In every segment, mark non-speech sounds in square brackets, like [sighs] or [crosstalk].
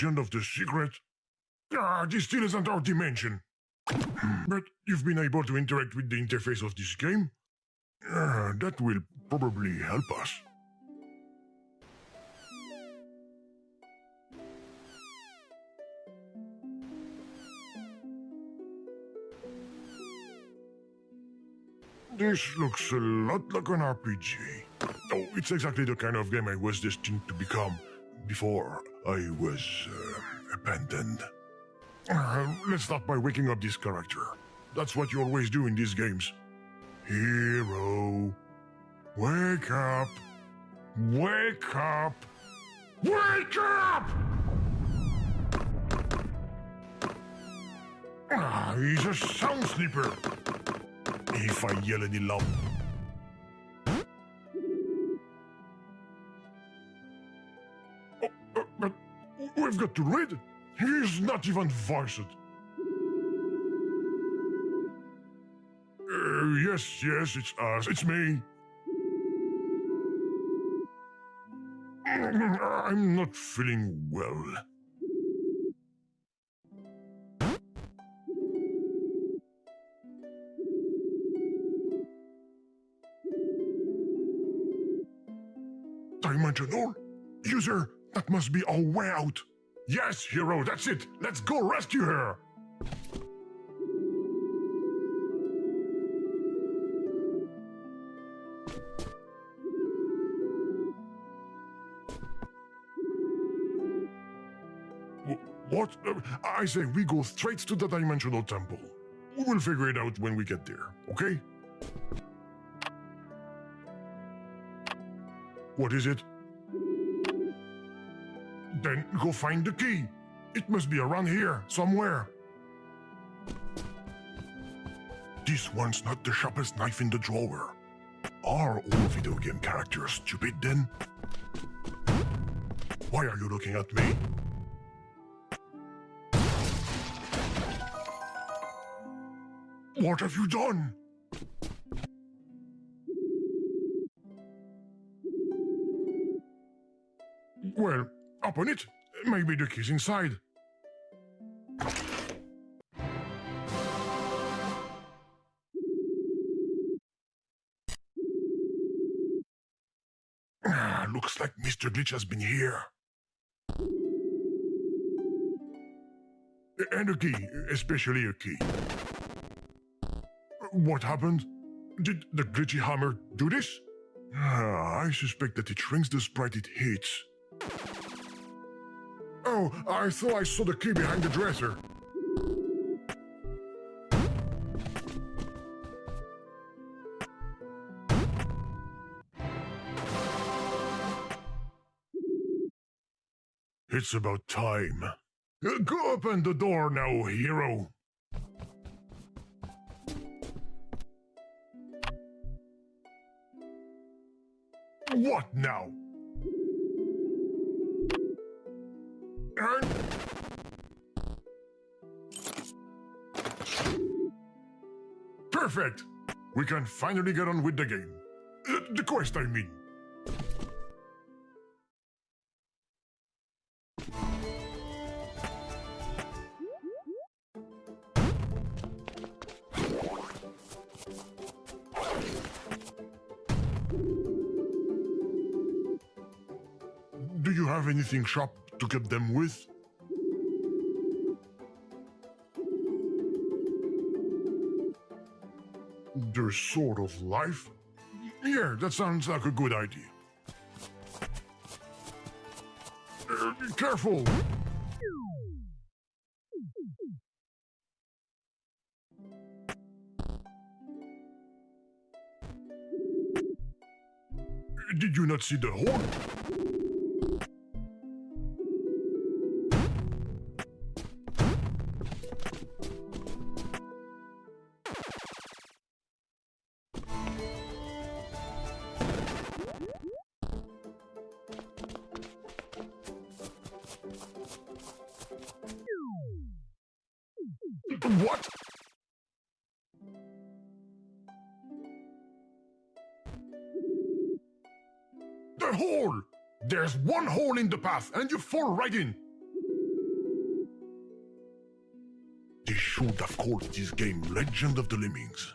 Legend of the Secret? Ah, this still isn't our dimension. but you've been able to interact with the interface of this game? Ah, that will probably help us. This looks a lot like an RPG. Oh, it's exactly the kind of game I was destined to become before I was uh, abandoned. Uh, let's start by waking up this character. That's what you always do in these games. Hero, wake up! Wake up! Wake up! Ah, he's a sound sleeper. If I yell any loud. We've got to read. He's not even voiced. Uh, yes, yes, it's us. It's me. I'm not feeling well. Dimensional? User, that must be our way out. Yes, hero, that's it. Let's go rescue her. What? Uh, I say we go straight to the Dimensional Temple. We'll figure it out when we get there, okay? What is it? Then go find the key. It must be around here, somewhere. This one's not the sharpest knife in the drawer. Are all video game characters stupid then? Why are you looking at me? What have you done? Open it. Maybe the key's inside. Ah, looks like Mr. Glitch has been here. And a key, especially a key. What happened? Did the glitchy hammer do this? Ah, I suspect that it rings the sprite it hits. Oh, I thought I saw the key behind the dresser. It's about time. Uh, go open the door now, hero. What now? Perfect! We can finally get on with the game. Uh, the quest, I mean. Do you have anything sharp to cut them with? Their sort of life? Yeah, that sounds like a good idea. Uh, careful! Did you not see the horn? in the path, and you fall right in. They should have called this game Legend of the Lemmings.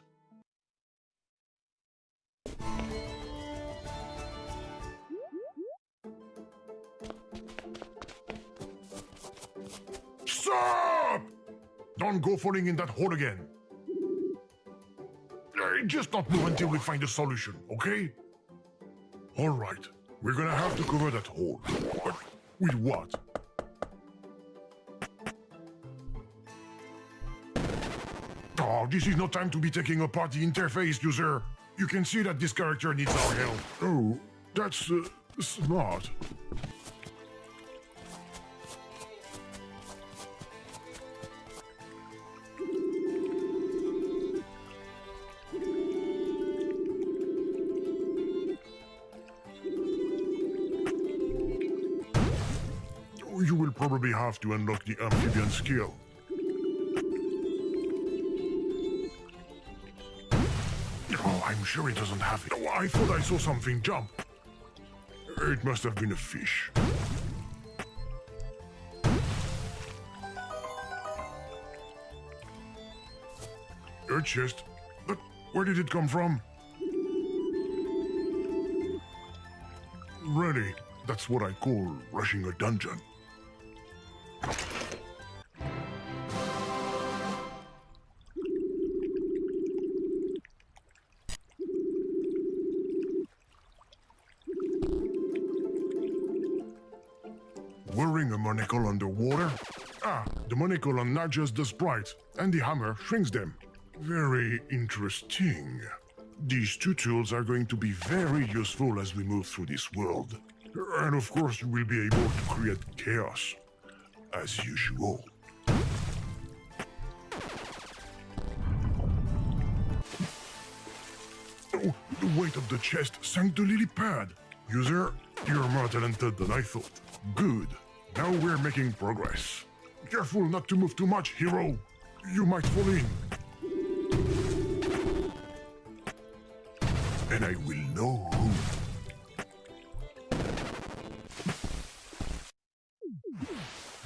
Stop! Don't go falling in that hole again. I just not move until we find a solution, okay? All right we're gonna have to cover that hole. But with what? Oh, this is no time to be taking apart the interface, user. You can see that this character needs our help. Oh, that's uh, smart. Have to unlock the amphibian skill. Oh, I'm sure it doesn't have it. Oh, I thought I saw something jump. It must have been a fish. A chest? But where did it come from? Really, that's what I call rushing a dungeon. The monocle on enlarges the sprites, and the hammer shrinks them. Very interesting. These two tools are going to be very useful as we move through this world. And of course, you will be able to create chaos. As usual. Oh, the weight of the chest sank the lily pad. User, you're more talented than I thought. Good. Now we're making progress. Careful not to move too much, hero. You might fall in. And I will know who.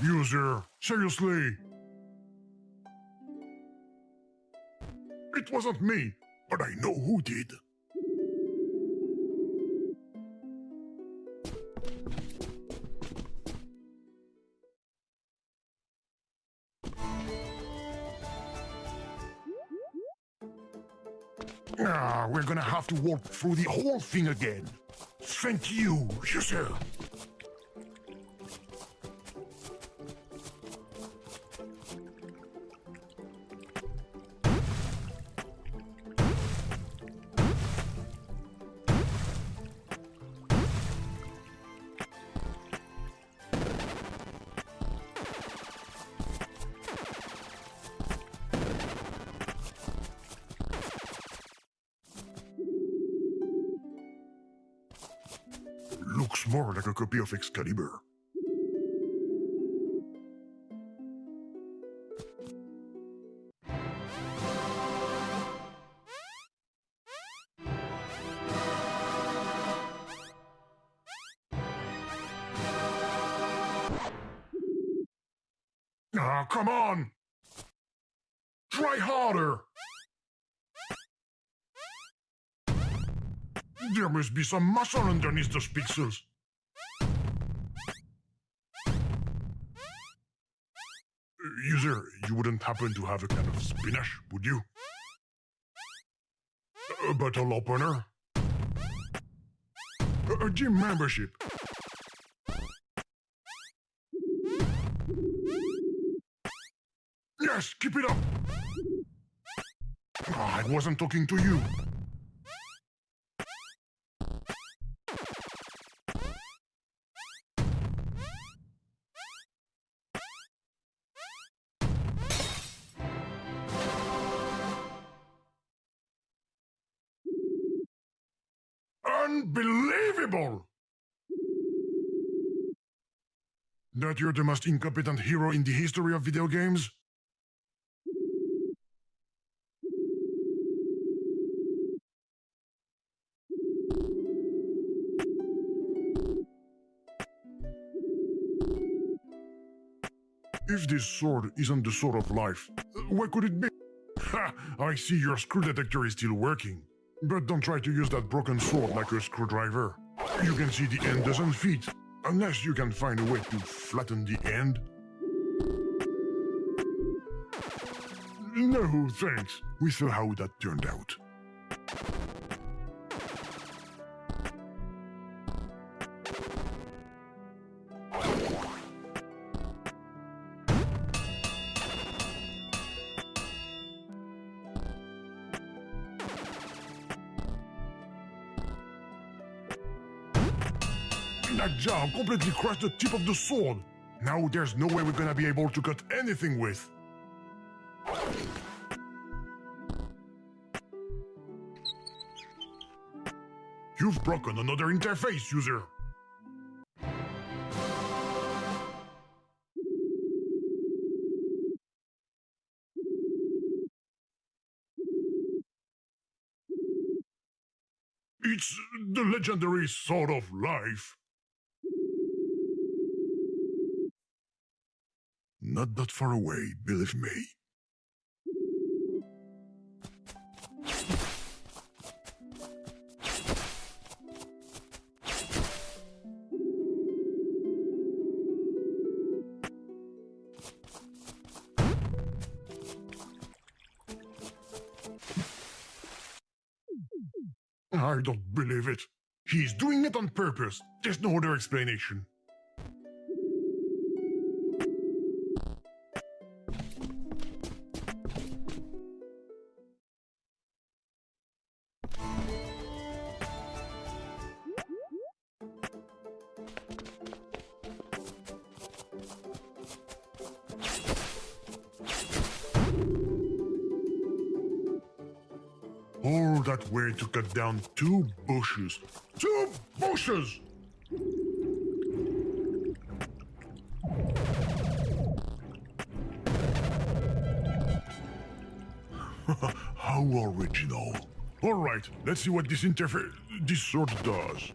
User, seriously? It wasn't me, but I know who did. To walk through the whole thing again. Thank you, user. Of Excalibur. Ah, come on! Try harder! There must be some muscle underneath those pixels. User, you wouldn't happen to have a can of spinach, would you? A bottle opener? A, gym membership? Yes, keep it up! Ah, I wasn't talking to you. That you're the most incompetent hero in the history of video games? If this sword isn't the sword of life, uh, what could it be? Ha! I see your screw detector is still working. But don't try to use that broken sword like a screwdriver. You can see the end doesn't fit, unless you can find a way to flatten the end. No, thanks. We saw how that turned out. Jam completely crushed the tip of the sword. Now there's no way we're gonna be able to cut anything with. You've broken another interface, user. It's the legendary Sword of Life. Not that far away, believe me. I don't believe it. He's doing it on purpose. There's no other explanation. Cut down two bushes. Two bushes! [laughs] How original. All right, let's see what this interface, this sword does.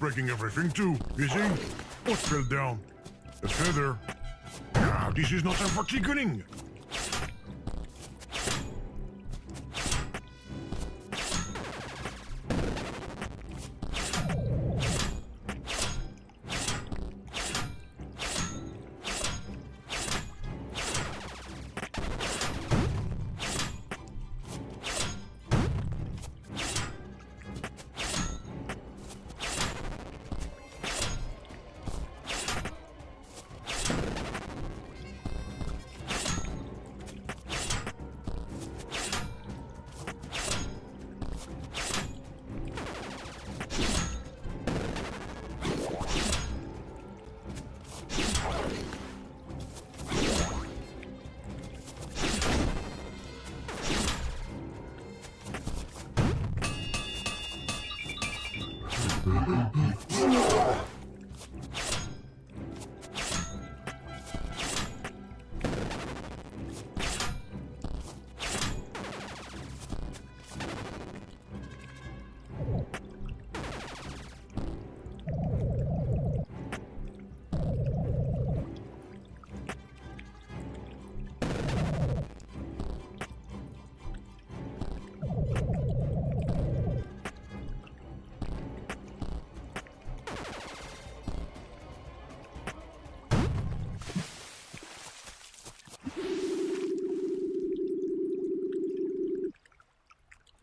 Breaking everything too, is he? What fell down? A feather? Ah, this is not time for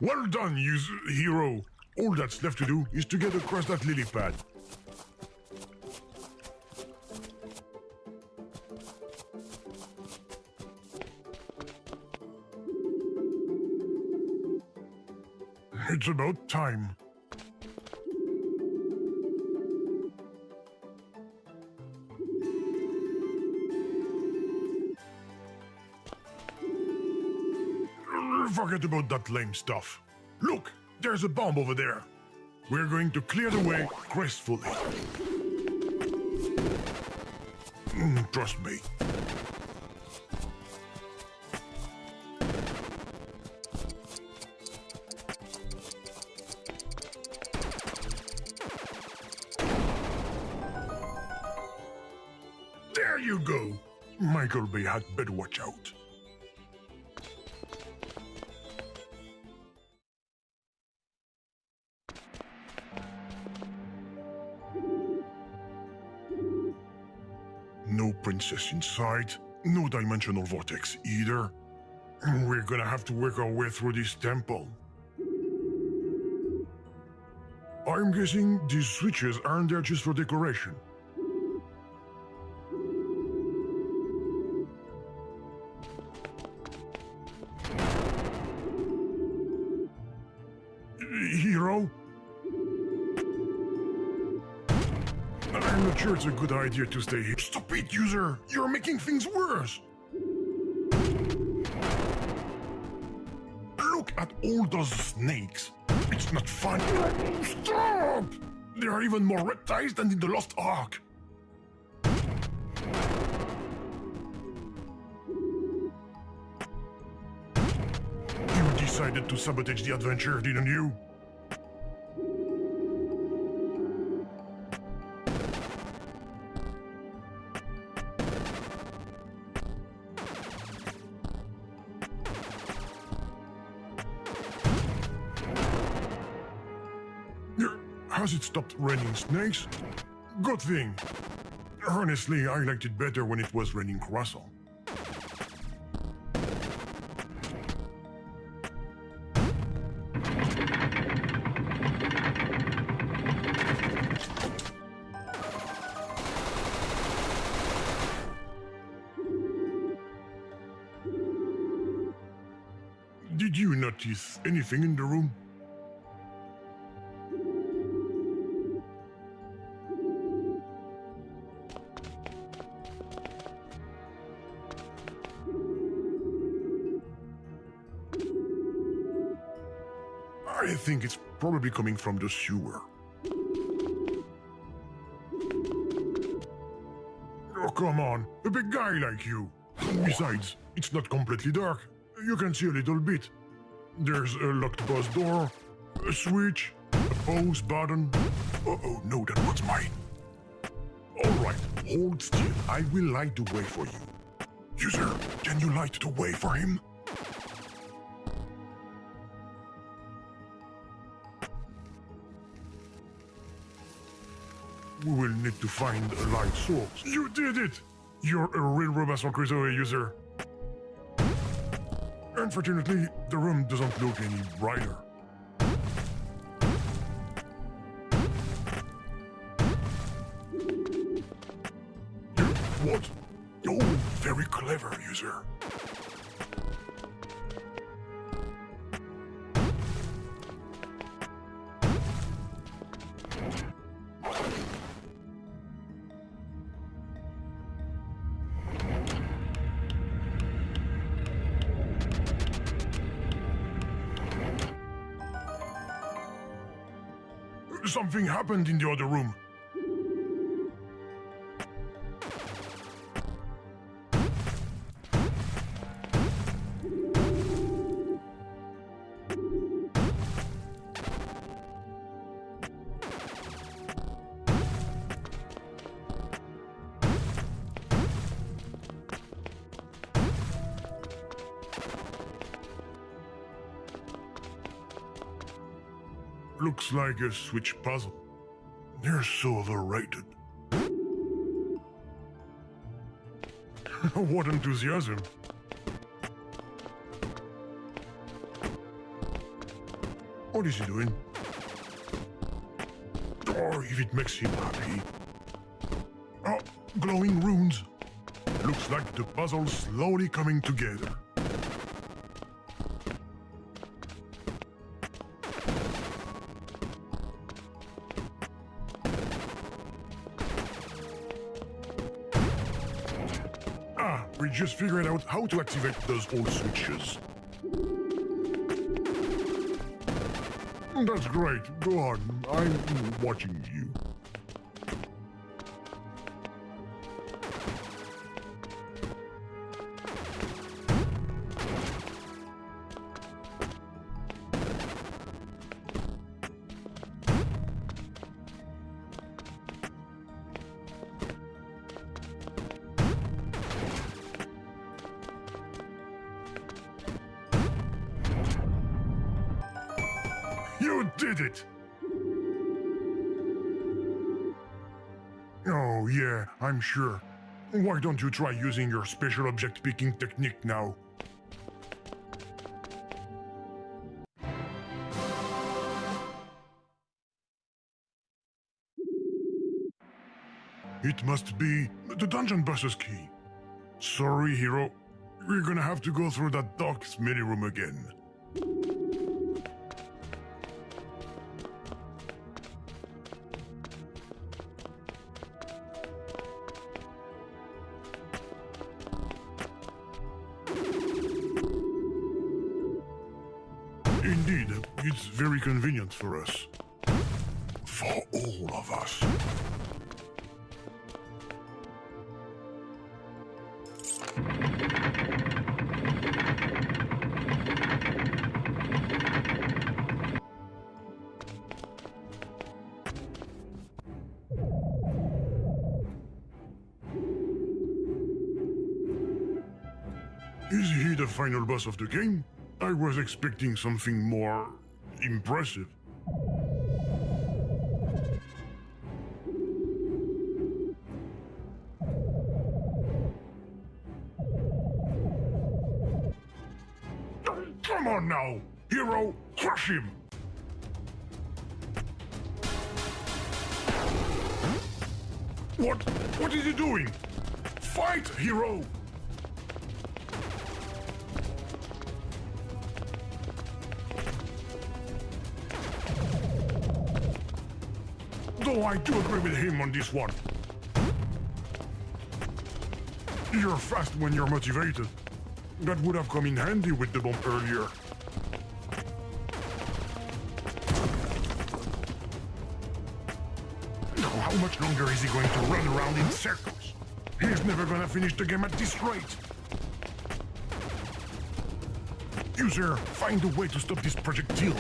Well done, you hero. All that's left to do is to get across that lily pad. It's about time. Forget about that lame stuff. Look, there's a bomb over there. We're going to clear the way gracefully. Mm, trust me. There you go. Michael Bay had better watch out. Inside, no dimensional vortex either. We're gonna have to work our way through this temple. I'm guessing these switches aren't there just for decoration. Idea to stay here. Stop it, user! You're making things worse! Look at all those snakes. It's not fun. Stop! There are even more reptiles than in the Lost Ark. You decided to sabotage the adventure, didn't you? Stopped raining snakes? Good thing. Honestly, I liked it better when it was raining croissant. Did you notice anything in the room? Probably coming from the sewer. Oh, come on, a big guy like you. Besides, it's not completely dark. You can see a little bit. There's a locked bus door, a switch, a pause button. Uh-oh, no, that was mine. Alright, hold still. I will light the way for you. User, can you light the way for him? Need to find a light source. You did it! You're a real Robinson Crusoe user. Unfortunately, the room doesn't look any brighter. Happened in the other room. Looks like a switch puzzle. They're so overrated. [laughs] what enthusiasm. What is he doing? Or if it makes him happy. Oh, glowing runes. Looks like the puzzle's slowly coming together. Figured out how to activate those old switches. That's great. Go on. I'm watching you. Did it! Oh, yeah, I'm sure. Why don't you try using your special object picking technique now? It must be the dungeon boss's key. Sorry, hero. We're gonna have to go through that dark smelly room again. Convenient for us. For all of us. Is he the final boss of the game? I was expecting something more impressive. Motivated. That would have come in handy with the bomb earlier. Now, how much longer is he going to run around in circles? He's never gonna finish the game at this rate. User, find a way to stop this projectile.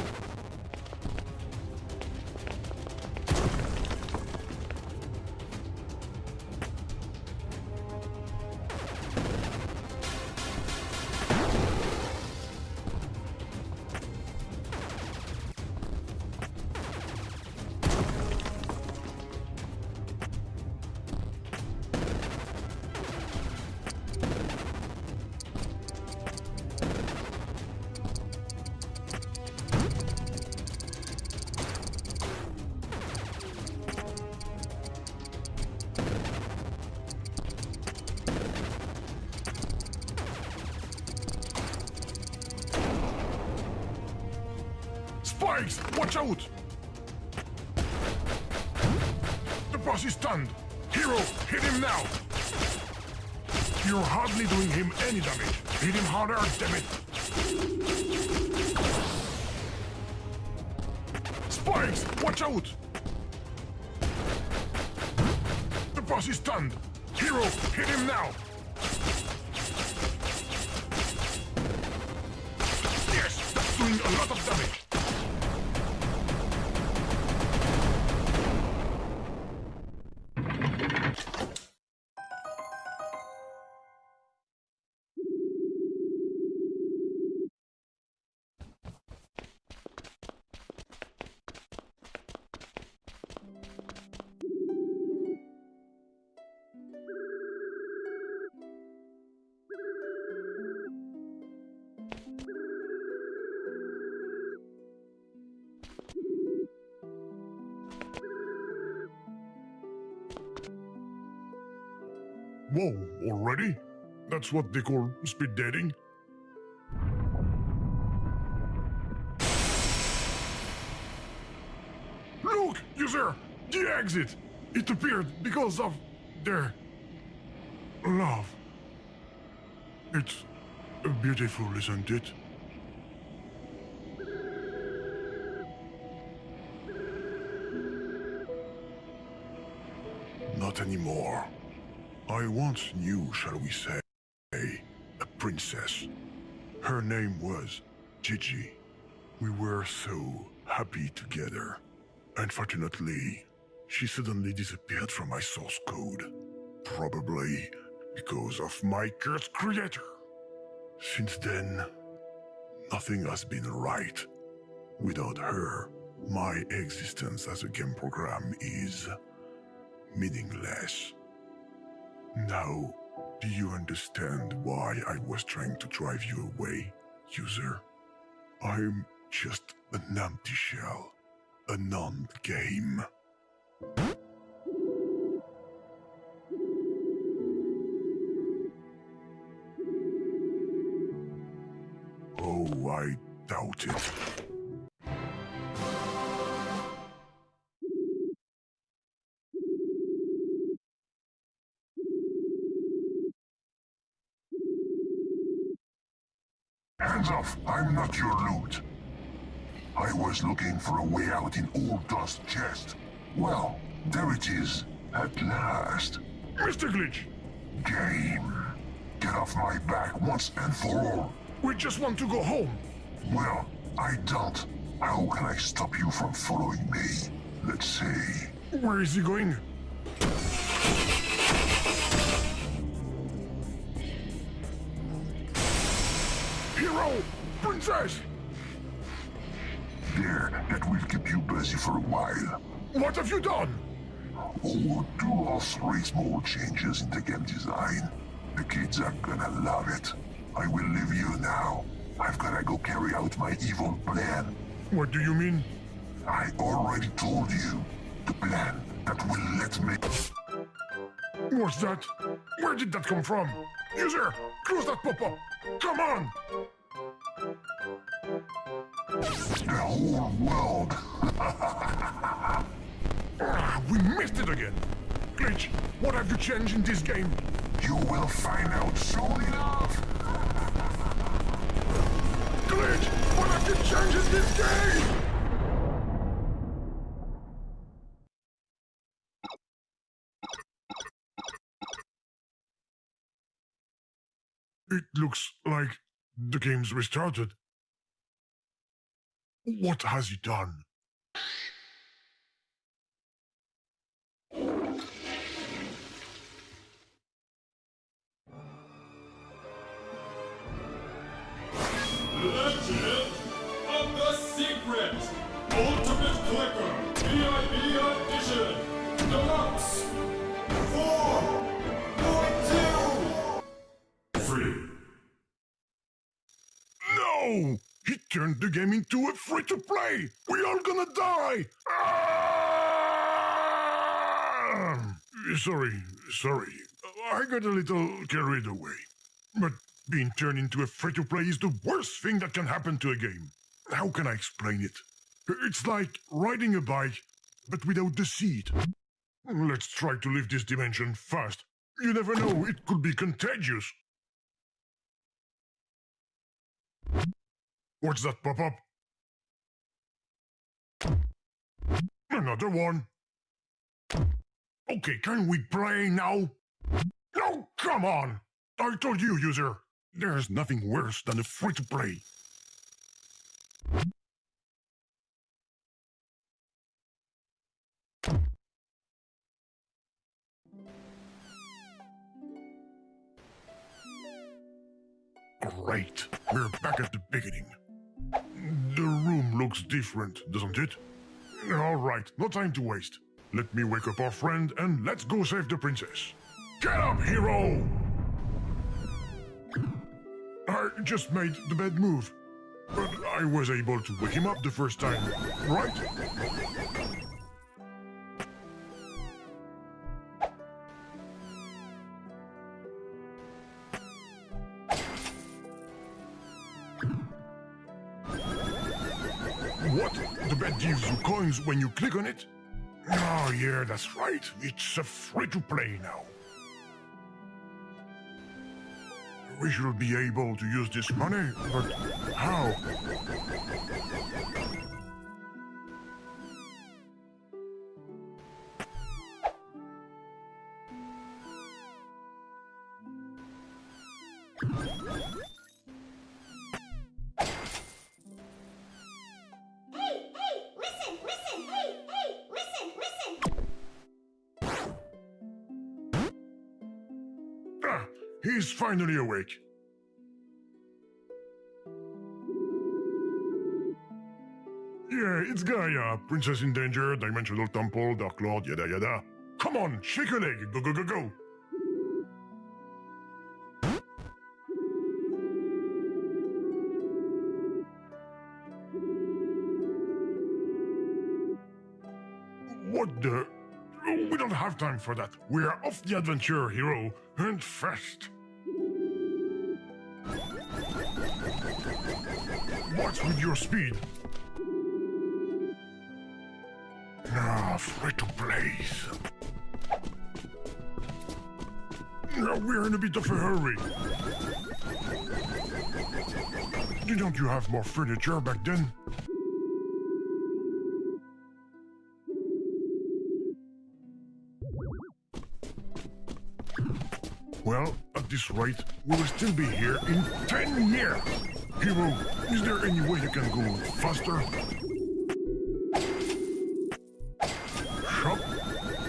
Spikes! Watch out! The boss is stunned! Hero, hit him now! You're hardly doing him any damage. Hit him harder, damn it! Spikes! Watch out! The boss is stunned! Hero, hit him now! Yes, that's doing a lot of already? That's what they call speed dating? Look, user! The exit! It appeared because of their love. It's beautiful, isn't it? Once knew, shall we say, a princess. Her name was Gigi. We were so happy together. Unfortunately, she suddenly disappeared from my source code. Probably because of my cursed creator. Since then, nothing has been right. Without her, my existence as a game program is meaningless. Now, do you understand why I was trying to drive you away, user? I'm just an empty shell, a non-game. Oh, I doubt it. Hands off! I'm not your loot. I was looking for a way out in Old Dust Chest. Well, there it is, at last. Mr. Glitch, Game. Get off my back once and for all. we just want to go home. Well, I don't. How can I stop you from following me? Let's see. Where is he going? Hero! Princess! There, that will keep you busy for a while. What have you done? Oh, do us three small changes in the game design. The kids are gonna love it. I will leave you now. I've gotta go carry out my evil plan. What do you mean? I already told you. The plan that will let me... What's that? Where did that come from? User, close that pop-up! Come on! The whole world. Ah, we missed it again! Glitch, what have you changed in this game? You will find out soon enough. [laughs] Glitch, what have you changed in this game? It looks like the game's restarted. What has he done? Legend of the Secret Ultimate Clicker VIP Edition Deluxe 4.2 Free. No! He turned the game into a free-to-play! We all gonna die! Ah! Sorry, sorry. I got a little carried away. But being turned into a free-to-play is the worst thing that can happen to a game. How can I explain it? It's like riding a bike, but without the seat. Let's try to leave this dimension fast. You never know, it could be contagious. What's that pop up? Another one. Okay, can we play now? No, come on! I told you, user. There's nothing worse than a free to play. Great. We're back at the beginning. Looks different, doesn't it? All right, no time to waste. Let me wake up our friend and let's go save the princess. Get up, hero! I just made the bad move. But I was able to wake him up the first time, right? Coins when you click on it? Oh, yeah, that's right. It's a free to play now. We should be able to use this money, but how? Finally awake. Yeah, it's Gaia, Princess in Danger, Dimensional Temple, Dark Lord, yada yada. Come on, shake a leg, go go go go. What the? We don't have time for that. We are off the adventure, hero, and fast. With your speed? Now, free to place. Now, We're in a bit of a hurry. Didn't you have more furniture back then? Well, at this rate, we will still be here in 10 years! Hero, is there any way you can go faster? Shop?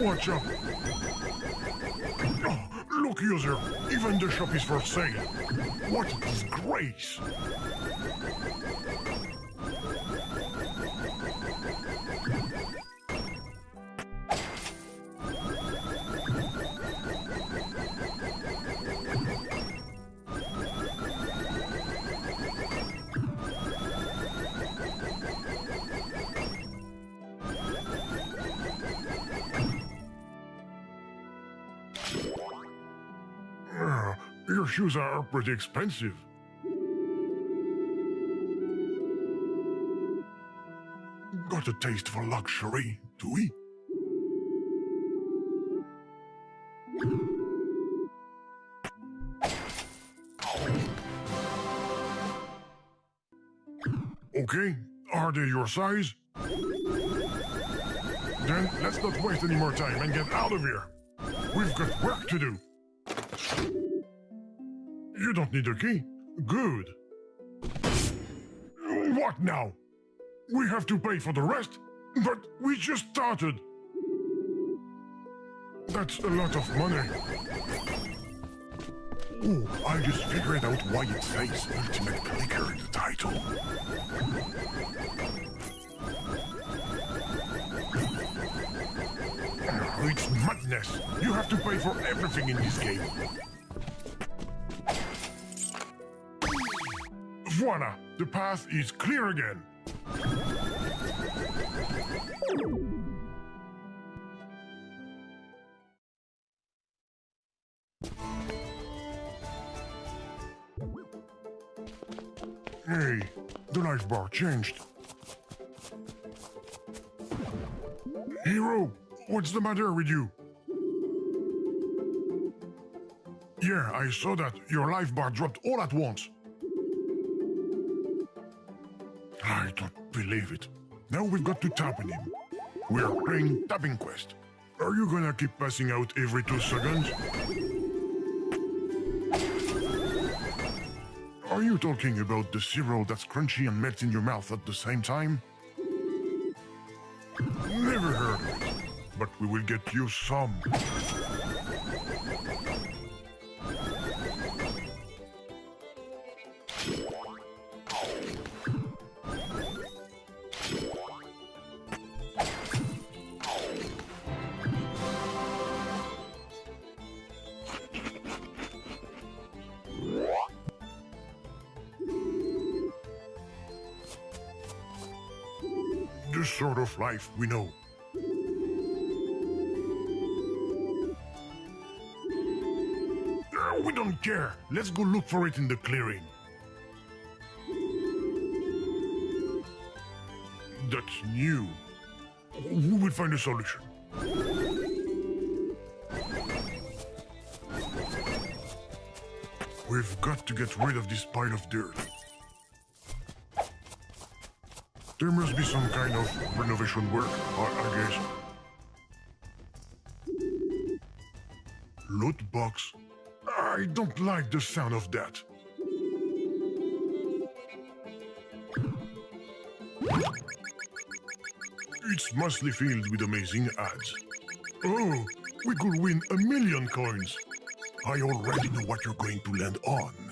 Watch out! Oh, look, user, even the shop is for sale! What a disgrace! Shoes are pretty expensive. Got a taste for luxury, do we? Okay, are they your size? Then let's not waste any more time and get out of here. We've got work to do. You don't need a key? Good. What now? We have to pay for the rest? But we just started. That's a lot of money. Oh, I just figured out why it says Ultimate Clicker in the title. It's madness. You have to pay for everything in this game. Voila! The path is clear again. Hey, the life bar changed. Hero, what's the matter with you? Yeah, I saw that. Your life bar dropped all at once. I don't believe it. Now we've got to tap on him. We are playing Tapping Quest. Are you gonna keep passing out every two seconds? Are you talking about the cereal that's crunchy and melts in your mouth at the same time? Never heard of it, but we will get you some. We know. Uh, we don't care. Let's go look for it in the clearing. That's new. We will find a solution. We've got to get rid of this pile of dirt. Be some kind of renovation work, I, I guess. Loot box. I don't like the sound of that. It's mostly filled with amazing ads. Oh, we could win a million coins. I already know what you're going to land on.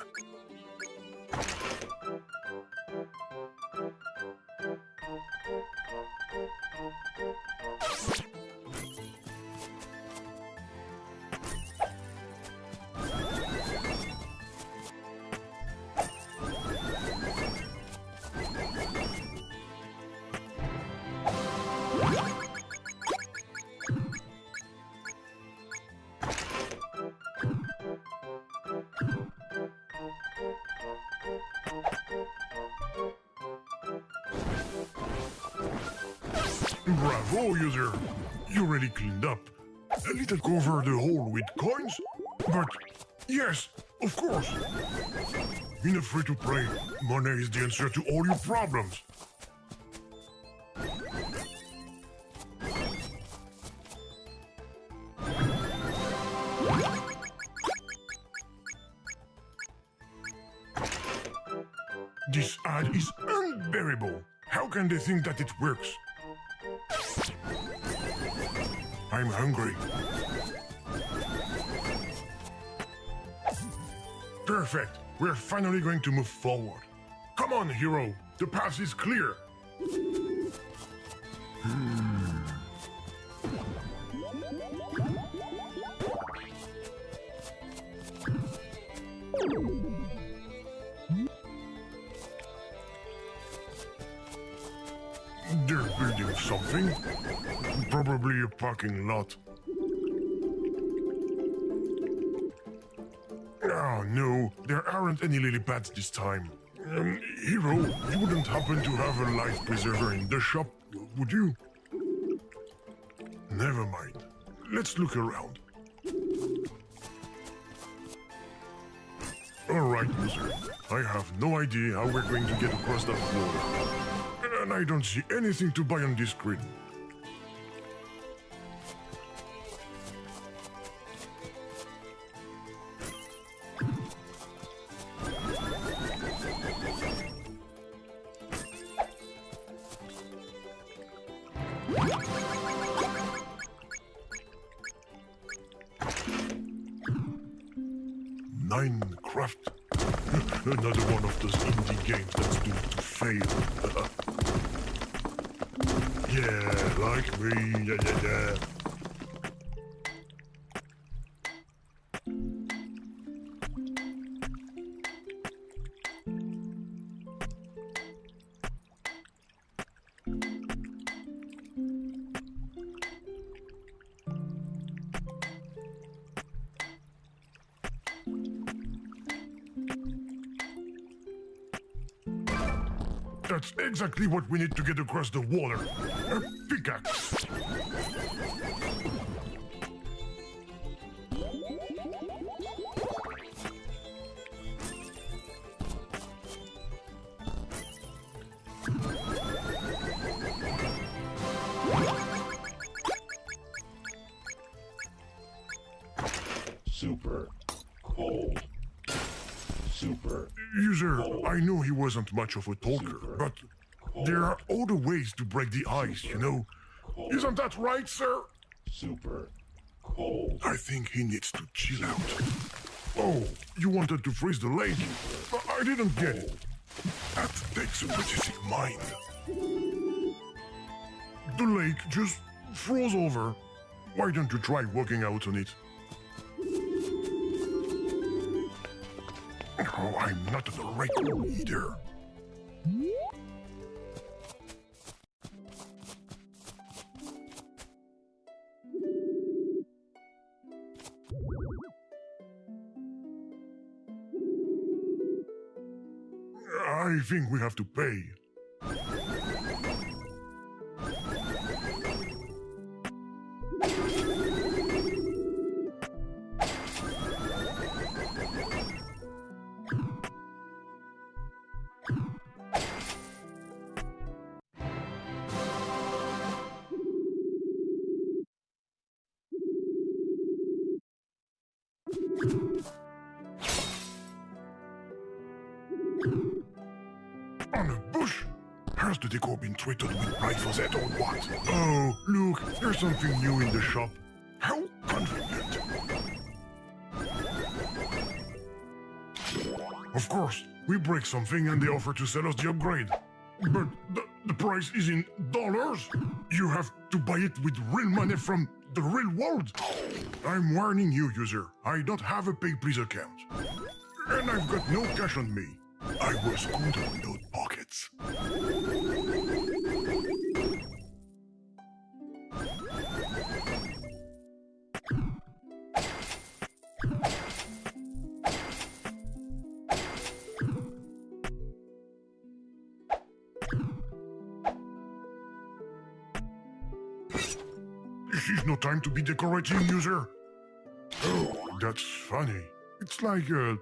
A free-to-play, money is the answer to all your problems. This ad is unbearable. How can they think that it works? We're finally going to move forward. Come on, hero. The path is clear. They're building something. Probably a parking lot. Oh no, there aren't any lily pads this time. Um, Hero, you wouldn't happen to have a life preserver in the shop, would you? Never mind. Let's look around. Alright, user. I have no idea how we're going to get across that water. And I don't see anything to buy on this screen. That's exactly what we need to get across the water. A pickaxe. Wasn't much of a talker, but there are other ways to break the ice, you know? Isn't that right, sir? super cold. I think he needs to chill out. Oh, you wanted to freeze the lake? I I didn't get it. That takes a pretty sick mind. The lake just froze over. Why don't you try walking out on it? Oh, I'm not the right either. I think we have to pay. Break something and they offer to sell us the upgrade. But the, the price is in dollars. You have to buy it with real money from the real world. I'm warning you, user. I don't have a PayPal account. And I've got no cash on me. I was good on those pockets. To be decorating, user. Oh, that's funny. It's like a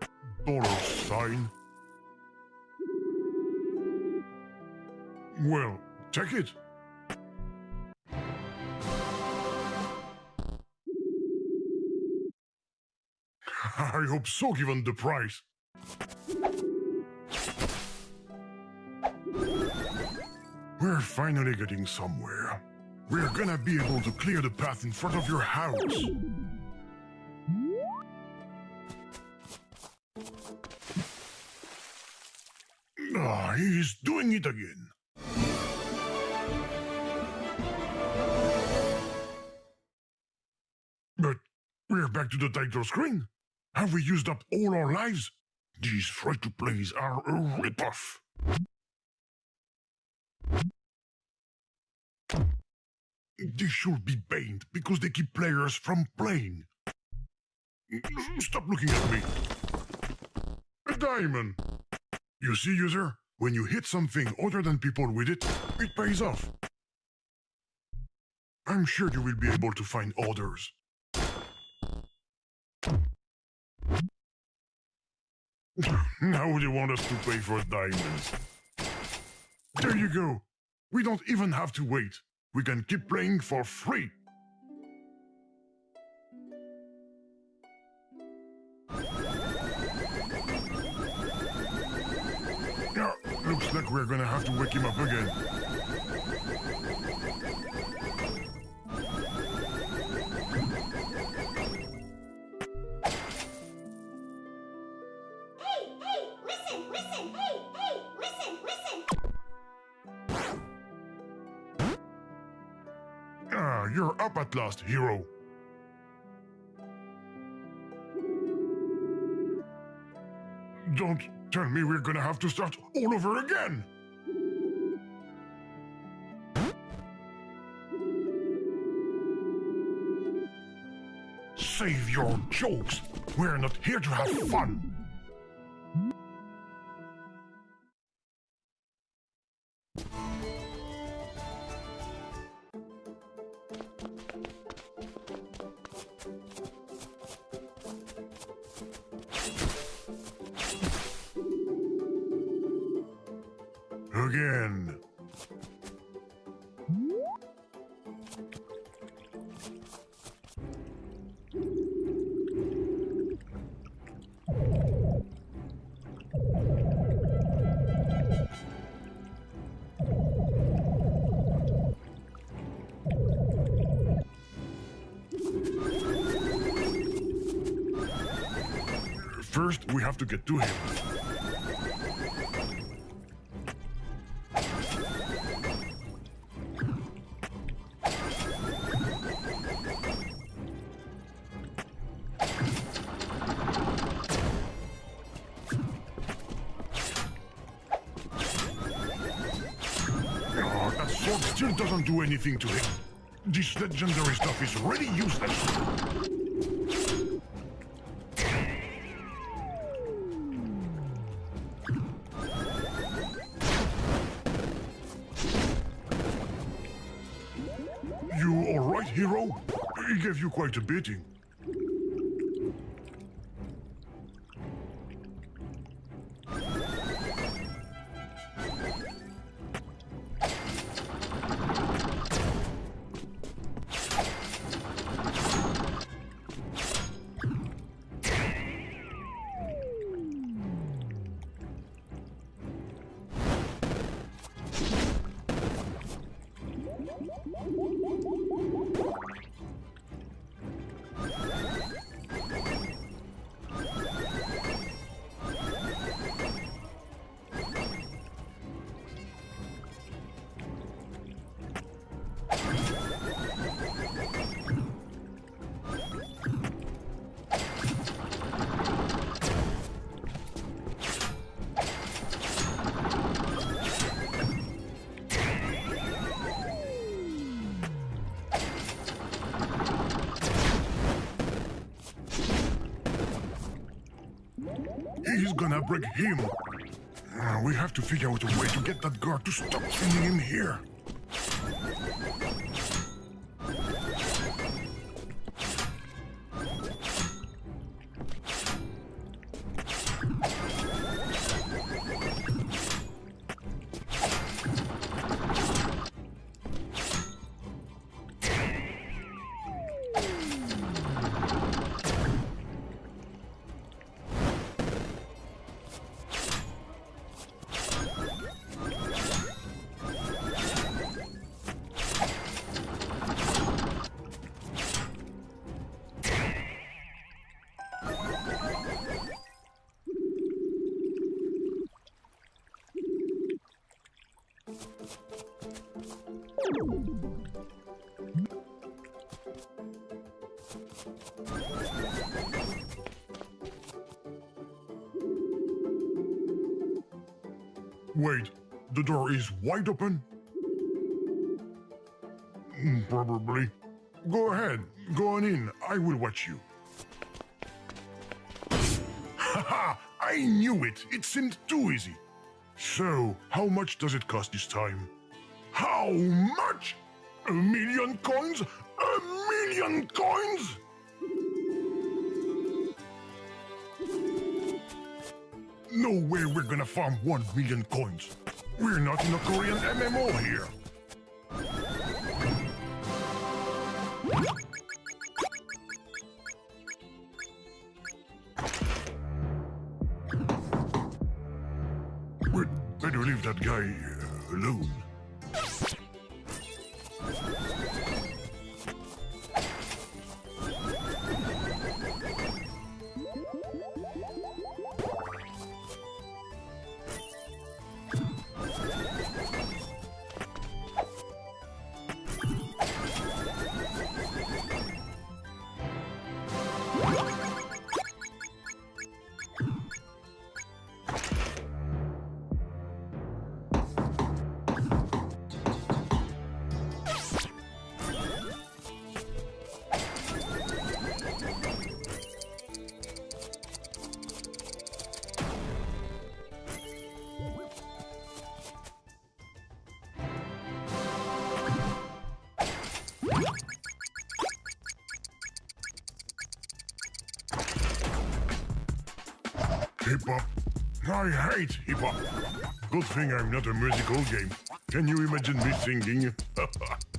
dollar sign. Well, take it. [laughs] I hope so, given the price. We're finally getting somewhere. We're gonna be able to clear the path in front of your house. Ah, he's doing it again. But we're back to the title screen. Have we used up all our lives? These free-to-plays are a ripoff. They should be banned because they keep players from playing. Mm-hmm. Stop looking at me. A diamond. You see, user? When you hit something other than people with it, it pays off. I'm sure you will be able to find others. [laughs] now they want us to pay for diamonds. There you go. We don't even have to wait. We can keep playing for free. Yeah, looks like we're gonna have to wake him up again. You're up at last, hero. Don't tell me we're gonna have to start all over again. Save your jokes. We're not here to have fun. To him. Oh, that sword still doesn't do anything to him. This legendary stuff is really useless. Quite a beating. Him. Uh, we have to figure out a way to get that guard to stop sending him here. Is wide open? Mm, Probably. Go ahead, go on in. I will watch you. Haha, I knew it. It seemed too easy. So, how much does it cost this time? How much? A million coins? A million coins? No way we're gonna farm one million coins. We're not in a Korean MMO here. We'd better leave that guy uh, alone. I hate hip hop. Good thing I'm not a musical game. Can you imagine me singing? [laughs]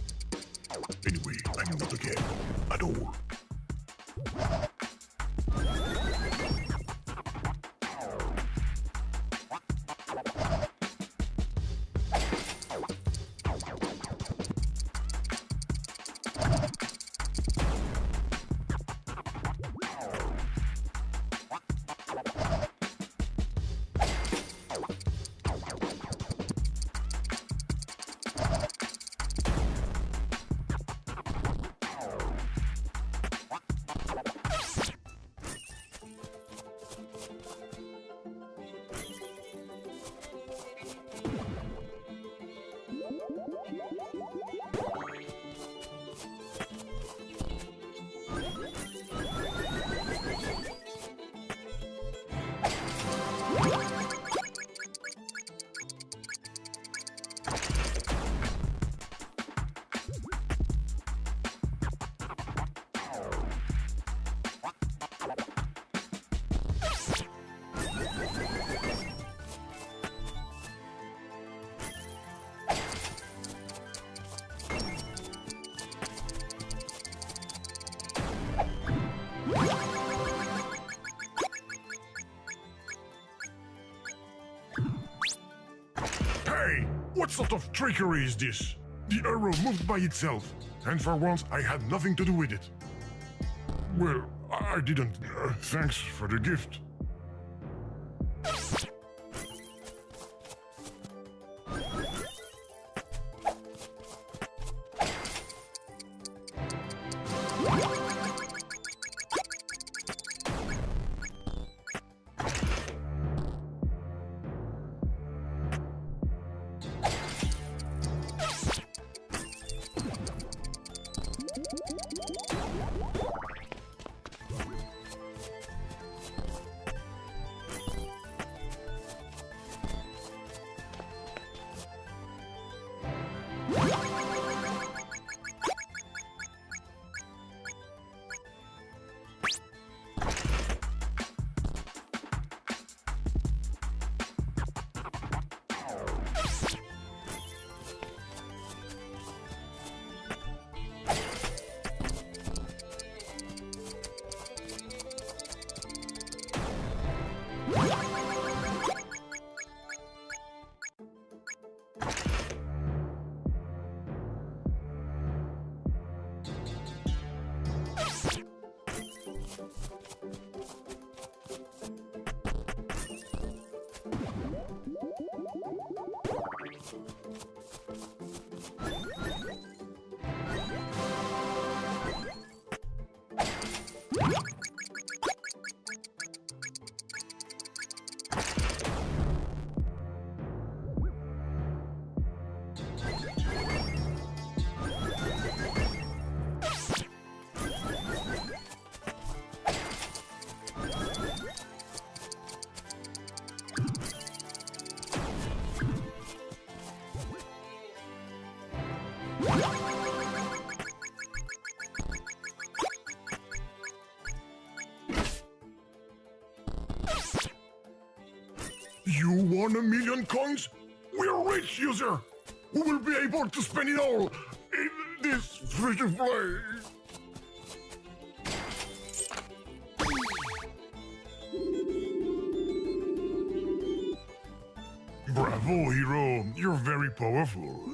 Hey! What sort of trickery is this? The arrow moved by itself, and for once I had nothing to do with it. Well, I didn't. Uh, thanks for the gift. User! We will be able to spend it all in this to play! Bravo, hero! You're very powerful.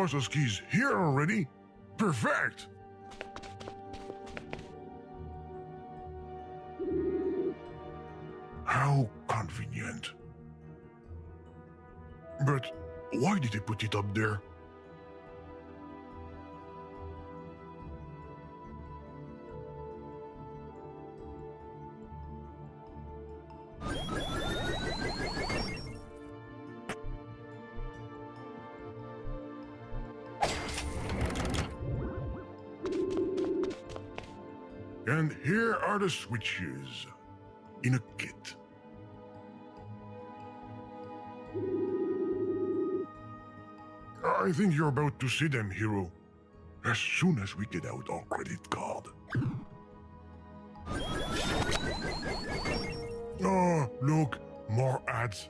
Boss's key's here already? Perfect! How convenient. But why did they put it up there? Are the switches in a kit. I think you're about to see them, hero. As soon as we get out our credit card. Oh, look, more ads.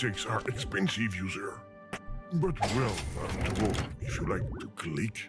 Mistakes are expensive, user. But well, after all, if you like to click.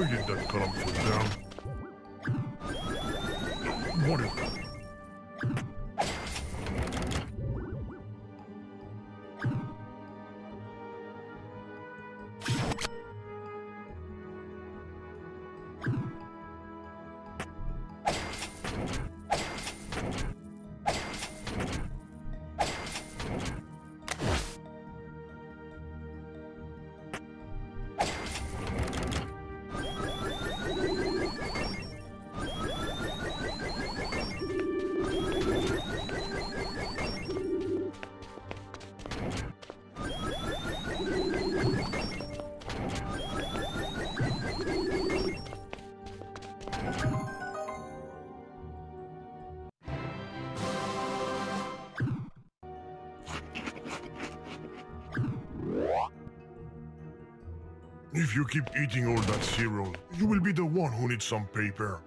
Why did that fall down? If you keep eating all that cereal, you will be the one who needs some paper.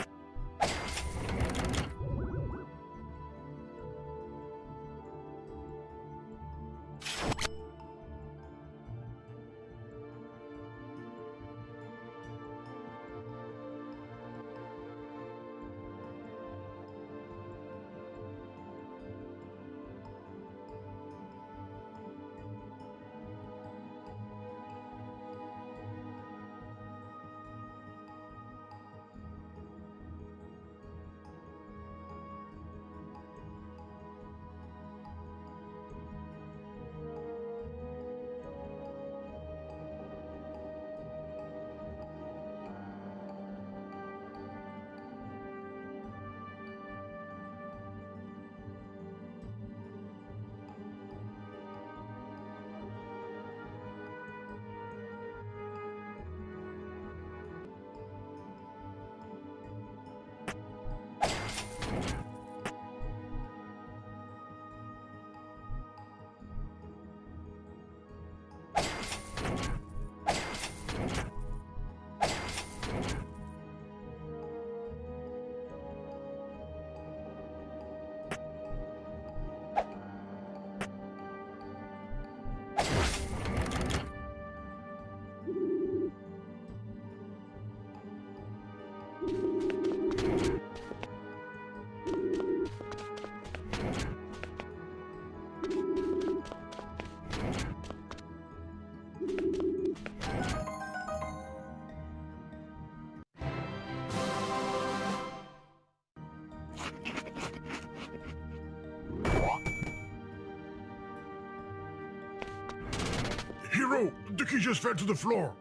The just fell to the floor.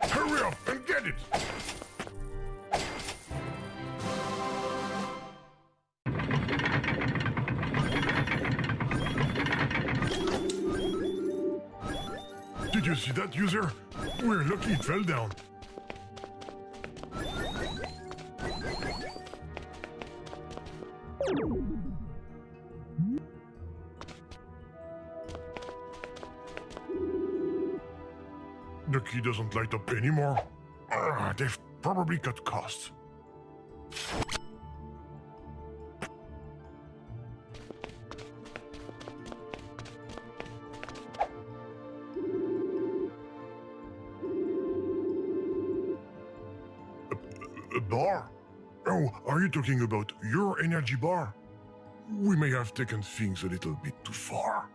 Hurry up and get it! Did you see that, user? We're lucky it fell down. Light up anymore. Ah, they've probably cut costs. A- A bar? Oh, are you talking about your energy bar? We may have taken things a little bit too far.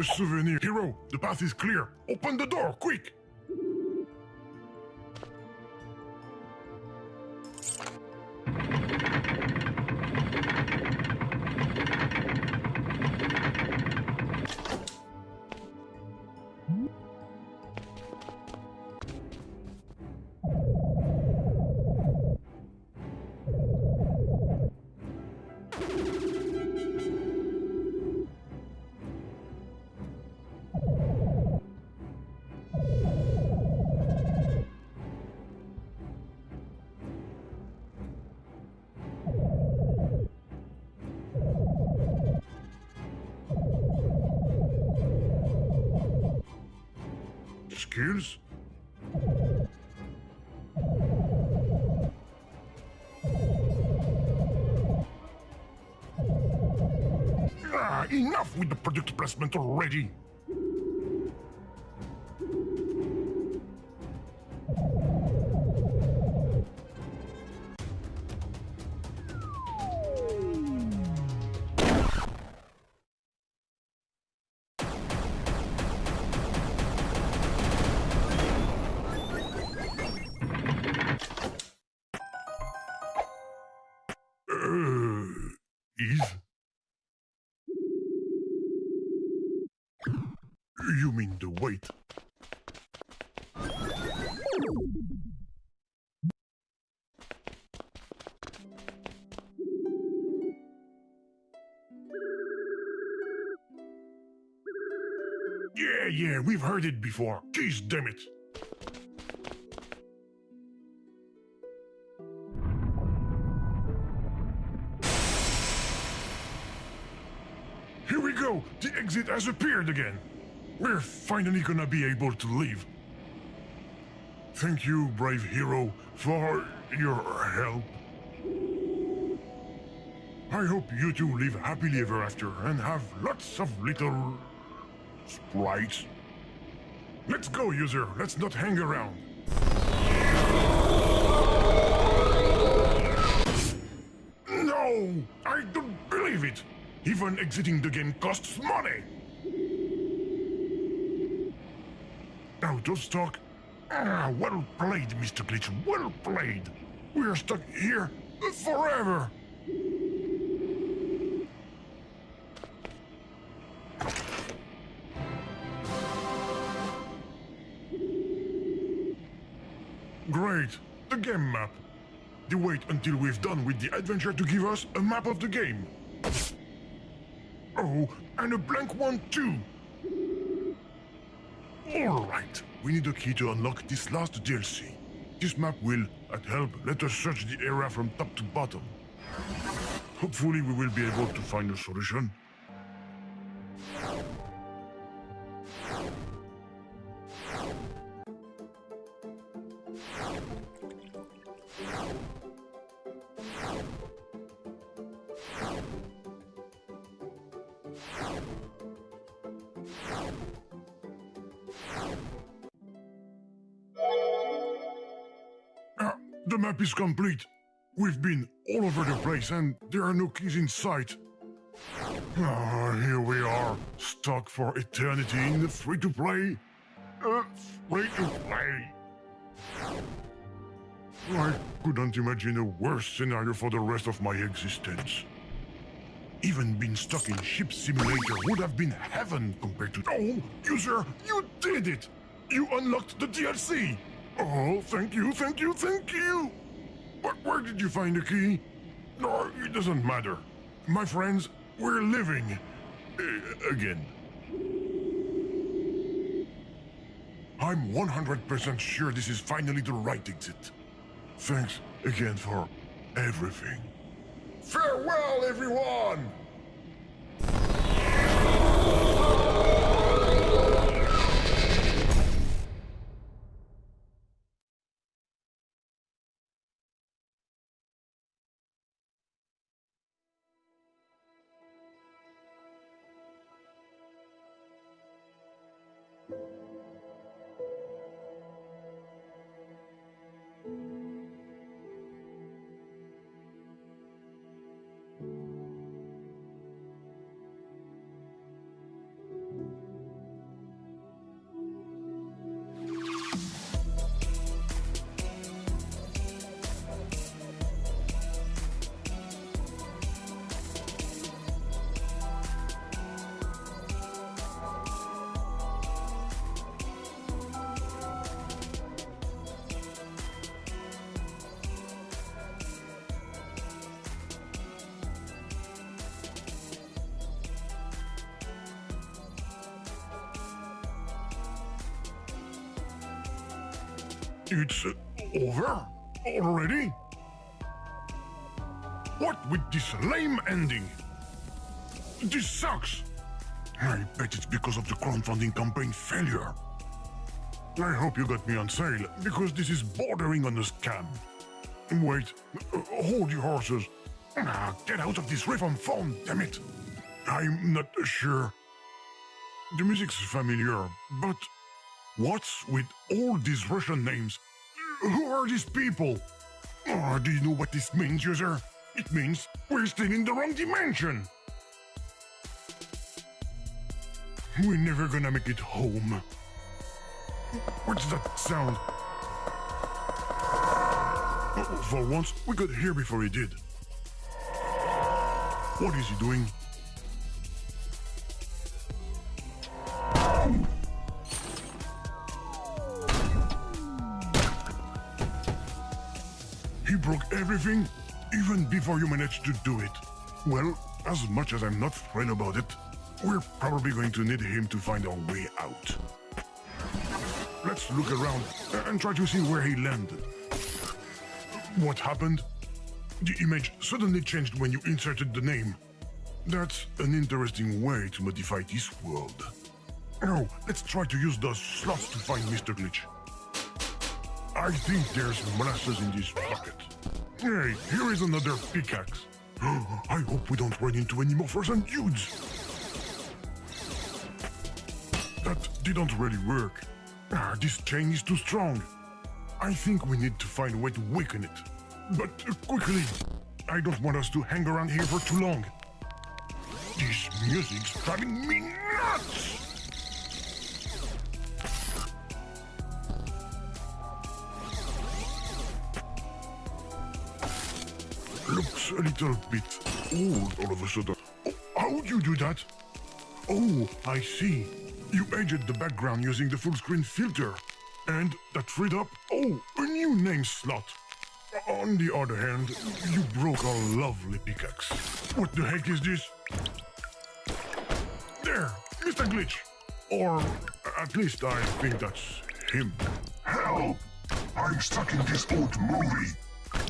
A souvenir. Hero, the path is clear. Open the door, quick! Already! Yeah, we've heard it before. Jeez, damn it. Here we go! The exit has appeared again! We're finally gonna be able to leave. Thank you, brave hero, for your help. I hope you two live happily ever after and have lots of little... sprites. Let's go, user. Let's not hang around. No! I don't believe it! Even exiting the game costs money! Out of stock? Ah, well played, Mr. Glitch, well played! We're stuck here forever! Wait until we've done with the adventure to give us a map of the game. Oh, and a blank one too! Alright, we need a key to unlock this last DLC. This map will, at help, let us search the area from top to bottom. Hopefully we will be able to find a solution. Is complete. We've been all over the place and there are no keys in sight. Ah, here we are, stuck for eternity in the free-to-play. Uh, free-to-play. I couldn't imagine a worse scenario for the rest of my existence. Even being stuck in Ship Simulator would have been heaven compared to... Oh, user, you did it! You unlocked the DLC! Oh, thank you, thank you, thank you! But where did you find the key? No, it doesn't matter. My friends, we're living. Uh, again. I'm 100% sure this is finally the right exit. Thanks again for everything. Farewell, everyone! It's over? Already? What with this lame ending? This sucks! I bet it's because of the crowdfunding campaign failure. I hope you got me on sale, because this is bordering on a scam. Wait, hold your horses. Ah, get out of this on phone, damn it! I'm not sure. The music's familiar, but what's with all these Russian names? Who are these people? Oh, do you know what this means, user? It means we're still in the wrong dimension. We're never gonna make it home. What's that sound? Oh, for once, we got here before he did. What is he doing? Even before you managed to do it. Well, as much as I'm not thrilled about it, we're probably going to need him to find our way out. Let's look around and try to see where he landed. What happened? The image suddenly changed when you inserted the name. That's an interesting way to modify this world. Now, let's try to use those slots to find Mr. Glitch. I think there's molasses in this bucket. Hey, here is another pickaxe. [gasps] I hope we don't run into any more frozen dudes. That didn't really work. Ah, this chain is too strong. I think we need to find a way to weaken it. But uh, quickly. I don't want us to hang around here for too long. This music's driving me nuts! Looks a little bit old all of a sudden. Oh, how'd you do that? Oh, I see. You edged the background using the full screen filter. And that freed up, oh, a new name slot. On the other hand, you broke a lovely pickaxe. What the heck is this? There, Mr. Glitch. Or at least I think that's him. Help! I'm stuck in this old movie.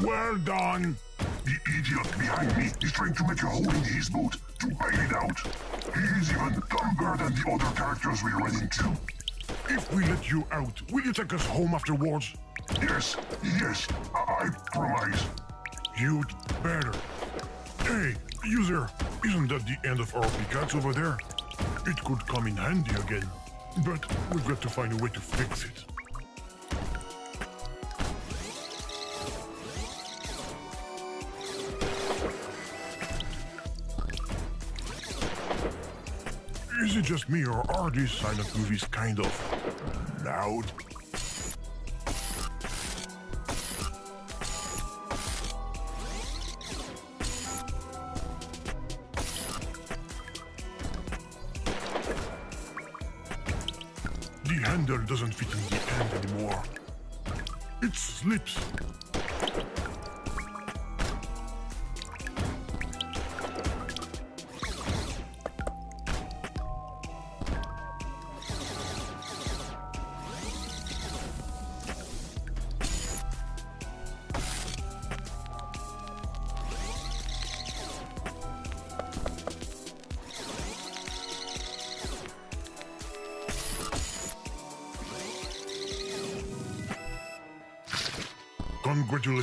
Well done. The idiot behind me is trying to make a hole in his boot to bail it out. He's even dumber than the other characters we run into. If we let you out, will you take us home afterwards? Yes, yes, I, I promise. You'd better. Hey, user, isn't that the end of our pickaxe over there? It could come in handy again, but we've got to find a way to fix it. Is it just me, or are these silent movies kind of loud? The handle doesn't fit in the end anymore. It slips.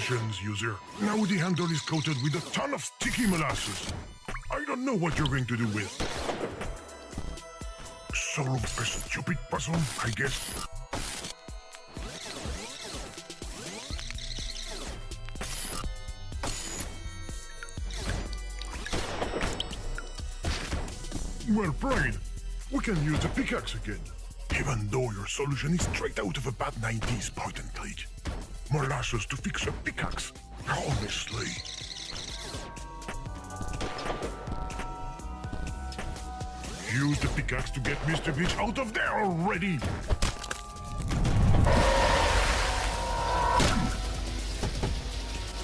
User. Now the handle is coated with a ton of sticky molasses. I don't know what you're going to do with. Solve a stupid puzzle, I guess. Well played. We can use the pickaxe again. Even though your solution is straight out of a bad 90s point. Molasses to fix a pickaxe. Honestly. Use the pickaxe to get Mr. Glitch out of there already!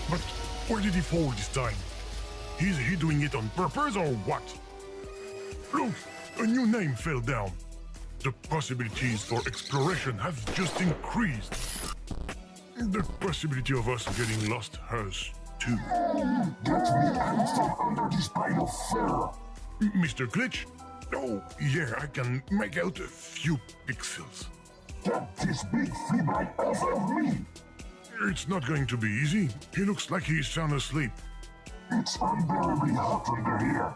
But where did he fall this time? Is he doing it on purpose or what? Look, a new name fell down. The possibilities for exploration have just increased. The possibility of us getting lost has too. Get me out from under this pile of fur. Mr. Glitch? Oh, yeah, I can make out a few pixels. Get this big fleabag off of me. It's not going to be easy. He looks like he's sound asleep. It's unbearably hot under here.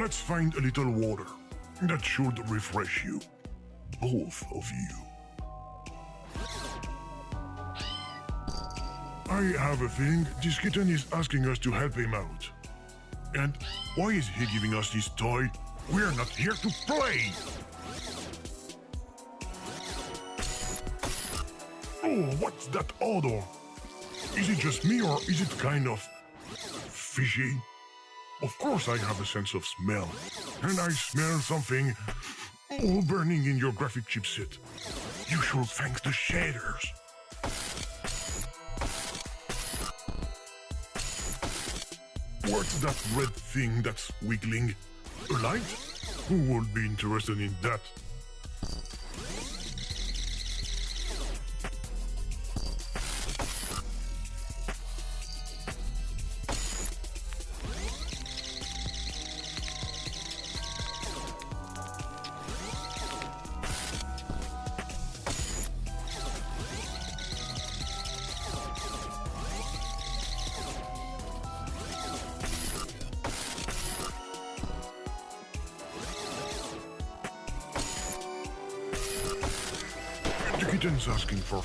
Let's find a little water. That should refresh you. Both of you. I have a feeling this kitten is asking us to help him out. And why is he giving us this toy? We're not here to play! Oh, what's that odor? Is it just me or is it kind of fishy? Of course I have a sense of smell. And I smell something all burning in your graphic chipset. You should thank the shaders. What's that red thing that's wiggling? A light? Who would be interested in that?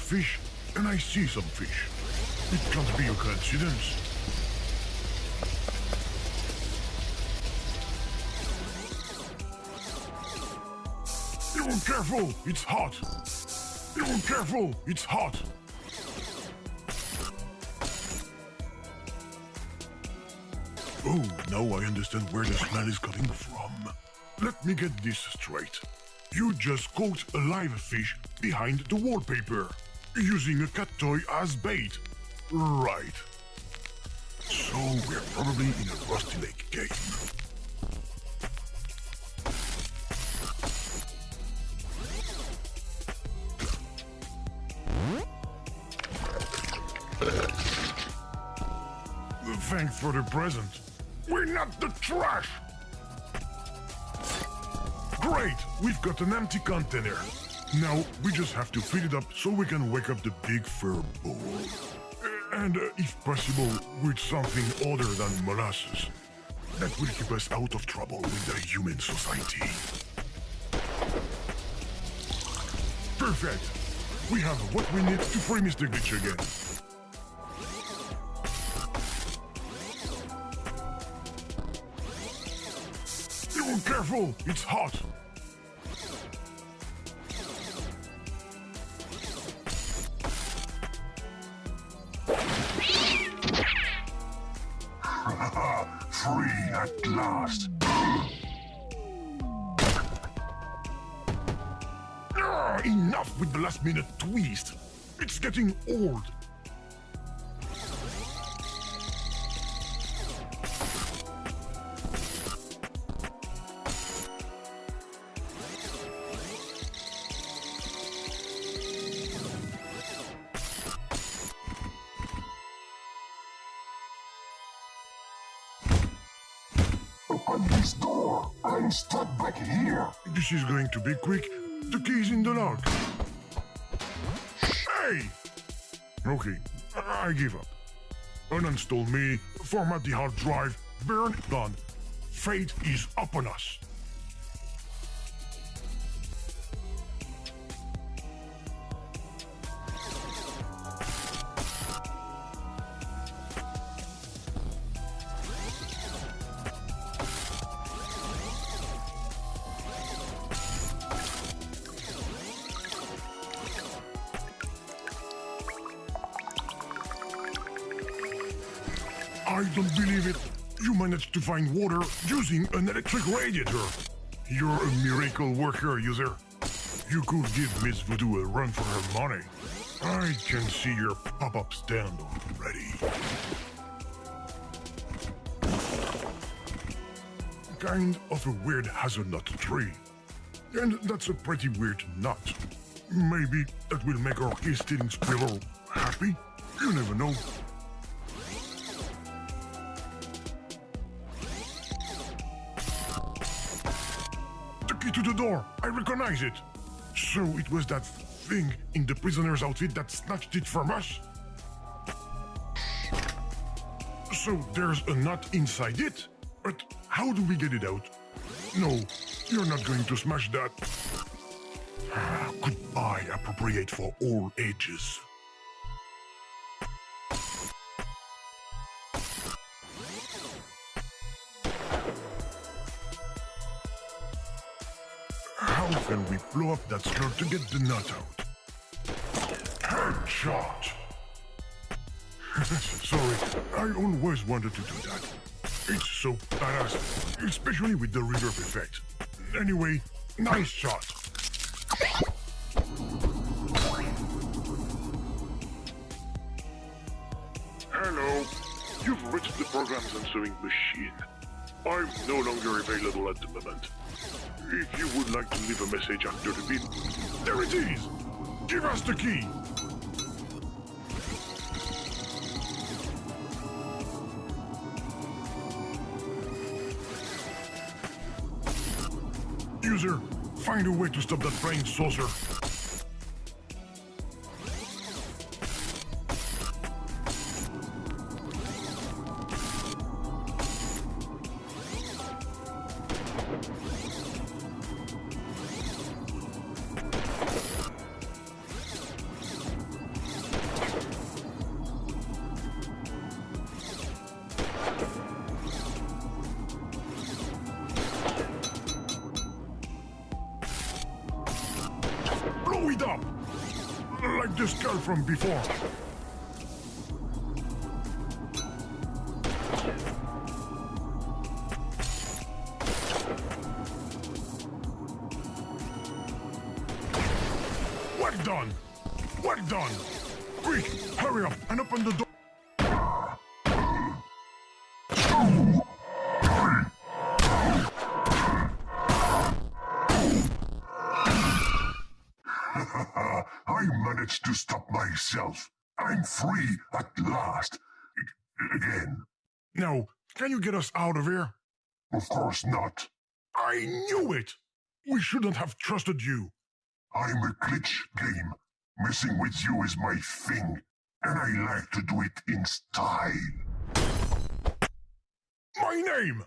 Fish, and I see some fish. It can't be a coincidence. You careful, it's hot. You careful, it's hot. Oh, now I understand where the smell is coming from. Let me get this straight. You just caught a live fish behind the wallpaper, using a cat toy as bait. Right. So we're probably in a Rusty Lake game. Thanks for the present. We're not the trash! Great! We've got an empty container. Now, we just have to fill it up so we can wake up the big fur bull. And, uh, if possible, with something other than molasses. That will keep us out of trouble with the human society. Perfect! We have what we need to free Mr. Glitch again. You careful! It's hot! Minute twist! It's getting old! Open this door. I'm stuck back here. This is going to be quick. Hey! Okay, I give up. Uninstall me, format the hard drive, burn it done. Fate is upon us. To find water using an electric radiator. You're a miracle worker, user. You could give Miss Voodoo a run for her money. I can see your pop-up stand already. Kind of a weird hazelnut tree. And that's a pretty weird nut. Maybe that will make our key stealing squirrel happy? You never know. To the door. I recognize it. So it was that thing in the prisoner's outfit that snatched it from us? So there's a nut inside it? But how do we get it out? No, you're not going to smash that. [sighs] Goodbye, appropriate for all ages. Blow up that skirt to get the nut out? Headshot! [laughs] Sorry, I always wanted to do that. It's so badass, especially with the reverb effect. Anyway, nice shot. Hello. You've reached the program's answering machine. I'm no longer available at the moment. If you would like to leave a message after the beep, there it is! Give us the key! User, find a way to stop that flying saucer. Like this skull from before. Can you get us out of here? Of course not. I knew it! We shouldn't have trusted you. I'm a glitch game. Messing with you is my thing. And I like to do it in style. My name!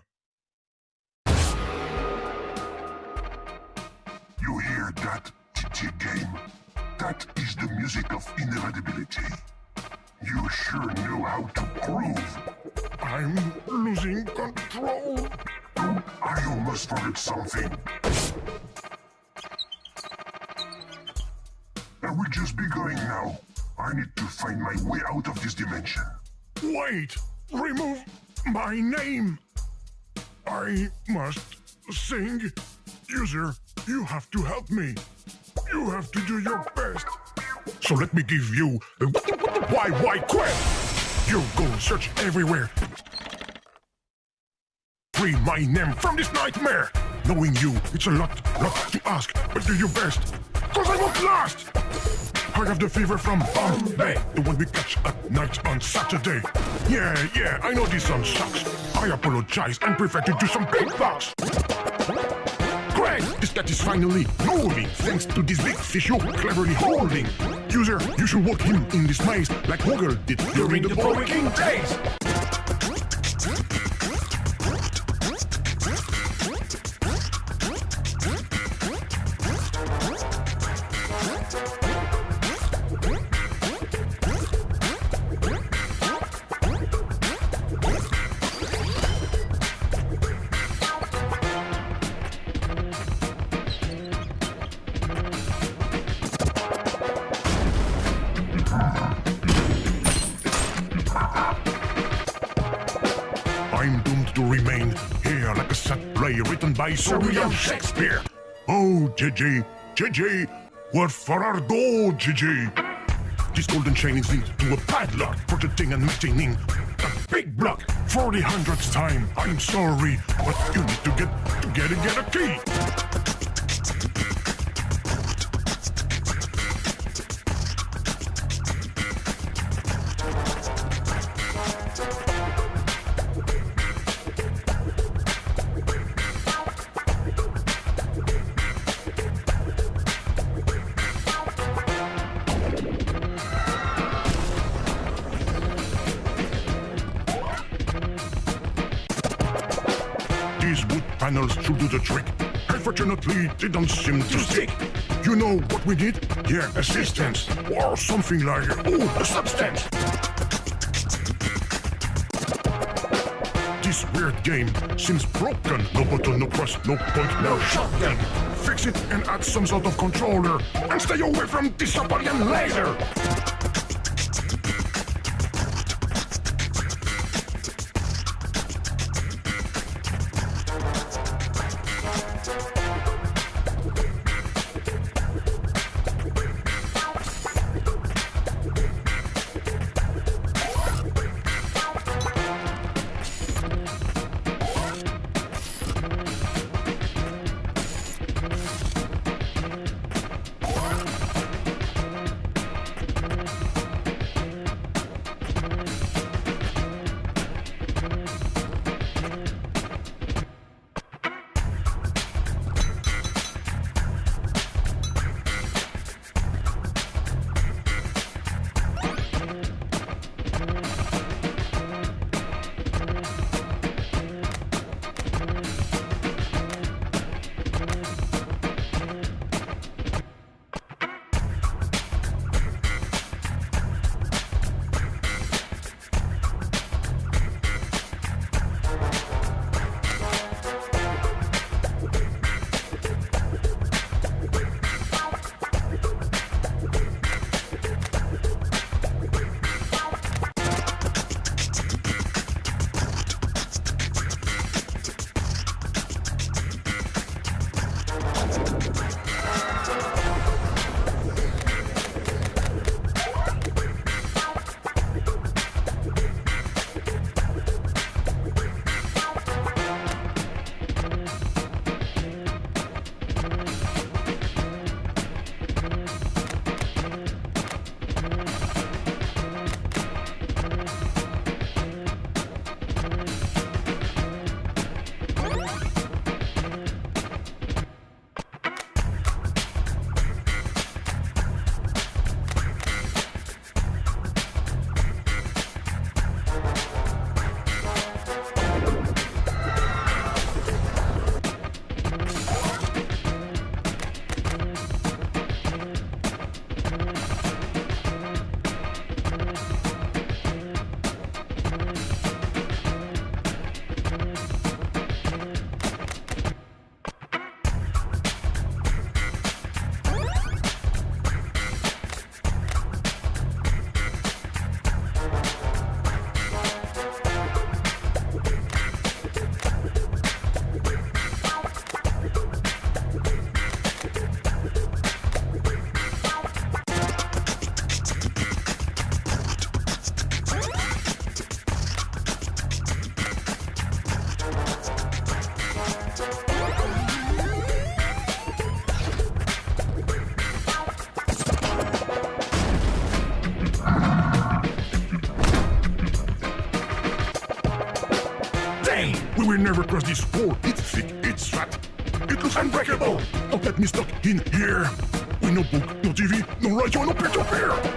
You hear that, TT game? That is the music of inevitability. You sure know how to groove. I'm losing control. I almost forgot something. I will just be going now. I need to find my way out of this dimension. Wait! Remove my name! I must sing. User, you have to help me. You have to do your best. So let me give you the why why quest. You go search everywhere. Free my name from this nightmare. Knowing you, it's a lot, lot to ask, but do your best. Cause I won't last. I have the fever from Bombay, the one we catch at night on Saturday. Yeah, yeah, I know this song sucks. I apologize and prefer to do some big bucks. Great, this cat is finally moving thanks to this big fish you're cleverly holding. User, you should walk him in this maze like Hogel did during the Boy King days. JJ, JJ, what for our door, JJ? This golden chain is linked to a padlock, protecting and maintaining a big block for the hundredth time. I'm sorry, but you need to get to get get a key. Trick. Unfortunately, they don't seem to stick. You know what we need? Yeah, assistance. Or something like, oh, a substance. This weird game seems broken. No button, no press, no point, no shotgun. Fix it and add some sort of controller. And stay away from this later. Dang! Never cross this wall. It's thick, it's fat. It looks unbreakable. Don't let me stuck in here. With no book, no TV, no radio, no peer-to-peer. Bowser,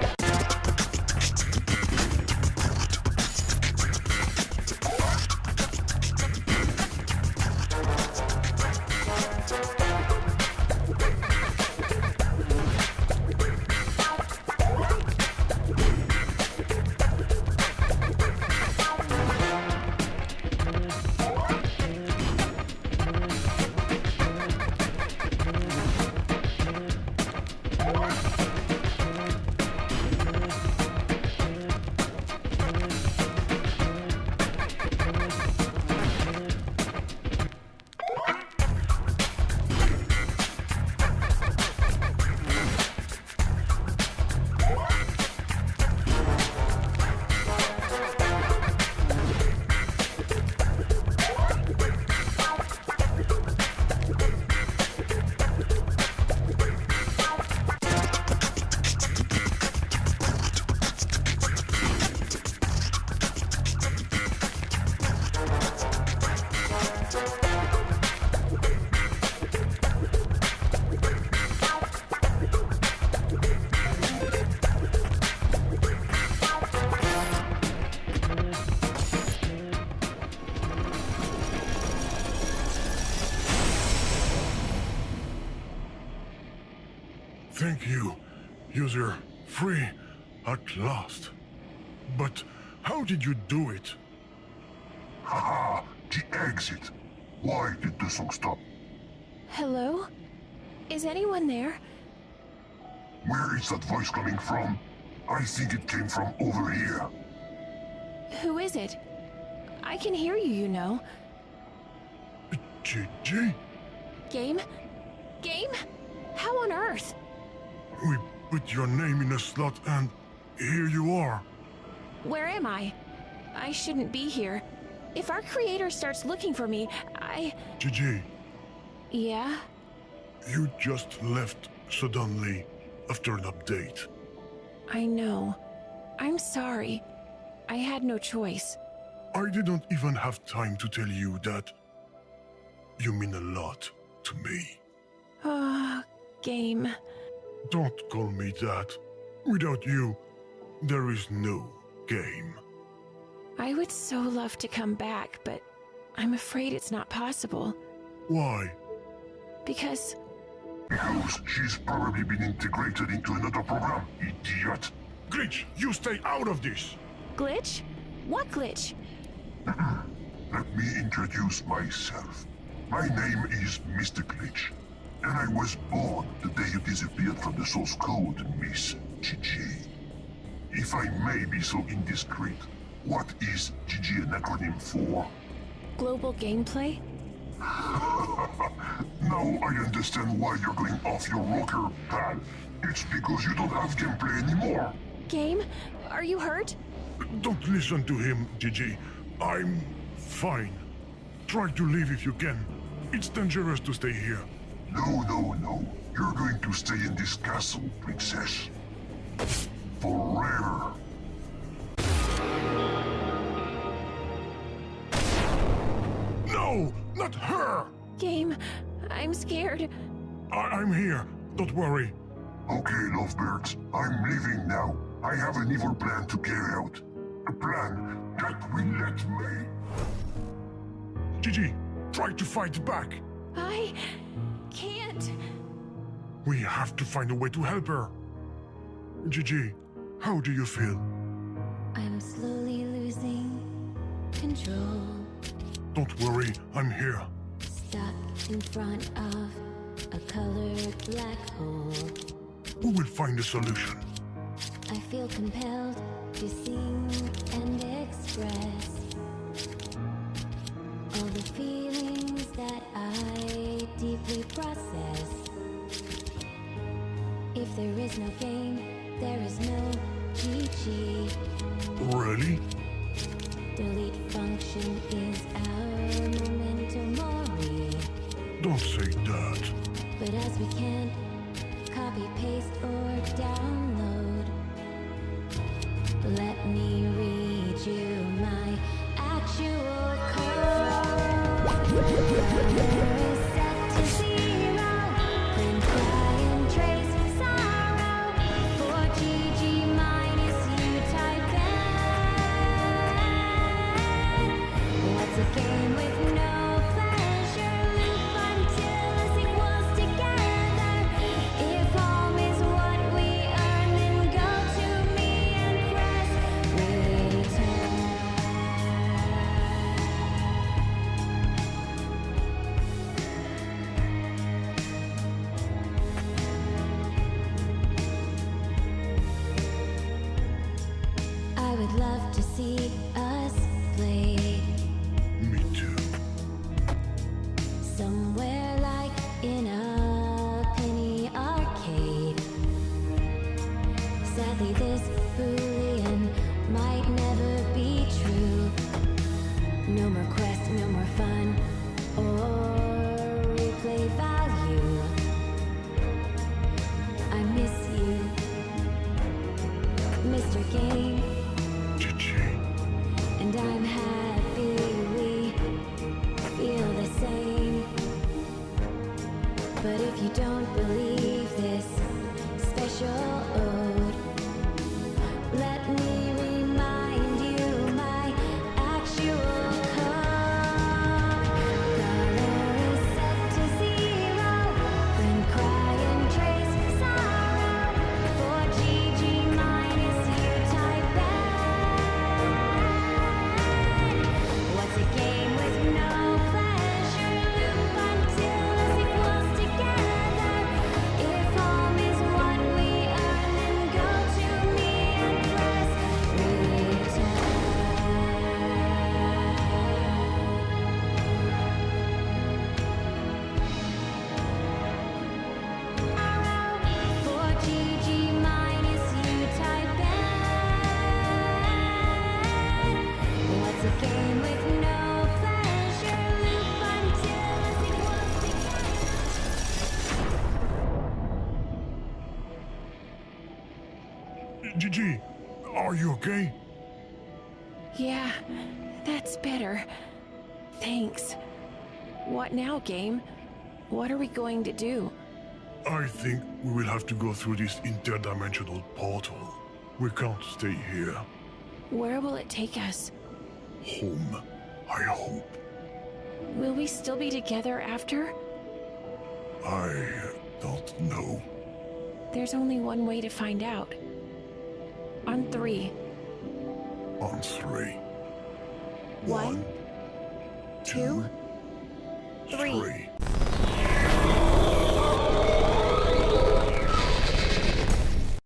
at last. But how did you do it? Haha, the exit. Why did the song stop? Hello? Is anyone there? Where is that voice coming from? I think it came from over here. Who is it? I can hear you, you know. Gigi? Game? Game? How on earth? We put your name in a slot and here you are. Where am I? I shouldn't be here. If our creator starts looking for me, I. Gigi, Yeah? you just left suddenly after an update. I know. I'm sorry. I had no choice. I didn't even have time to tell you that you mean a lot to me. Ah, game. Don't call me that. Without you, there is no game. I would so love to come back, but I'm afraid it's not possible. Why? Because Because she's probably been integrated into another program, idiot. Glitch, you stay out of this! glitch? What glitch? [clears throat] Let me introduce myself. My name is Mr. Glitch, and I was born the day you disappeared from the source code, Miss GG. If I may be so indiscreet, what is GG an acronym for? Global gameplay? [laughs] Now I understand why you're going off your rocker, pal. It's because you don't have gameplay anymore. Game? Are you hurt? Don't listen to him, Gigi. I'm fine. Try to leave if you can. It's dangerous to stay here. No, no, no. You're going to stay in this castle, princess. Forever. No! Not her! Game, I'm scared. I- I'm here. Don't worry. Okay, lovebirds, I'm leaving now. I have an evil plan to carry out. A plan that will let me... Gigi, try to fight back. I can't. We have to find a way to help her. Gigi, how do you feel? I'm slowly losing control. Don't worry, I'm here. Stuck in front of a colored black hole. We will find a solution. I feel compelled to sing and express all the feelings that I deeply process. If there is no game, there is no. Really? Delete function is our mori. Don't say that. But as we can't copy, paste, or download, let me read you my actual code. Gigi, are you okay? Yeah, that's better. Thanks. What now, game? What are we going to do? I think we will have to go through this interdimensional portal. We can't stay here. Where will it take us? Home, I hope. Will we still be together after? I don't know. There's only one way to find out. On three. On three. One, two, three. three.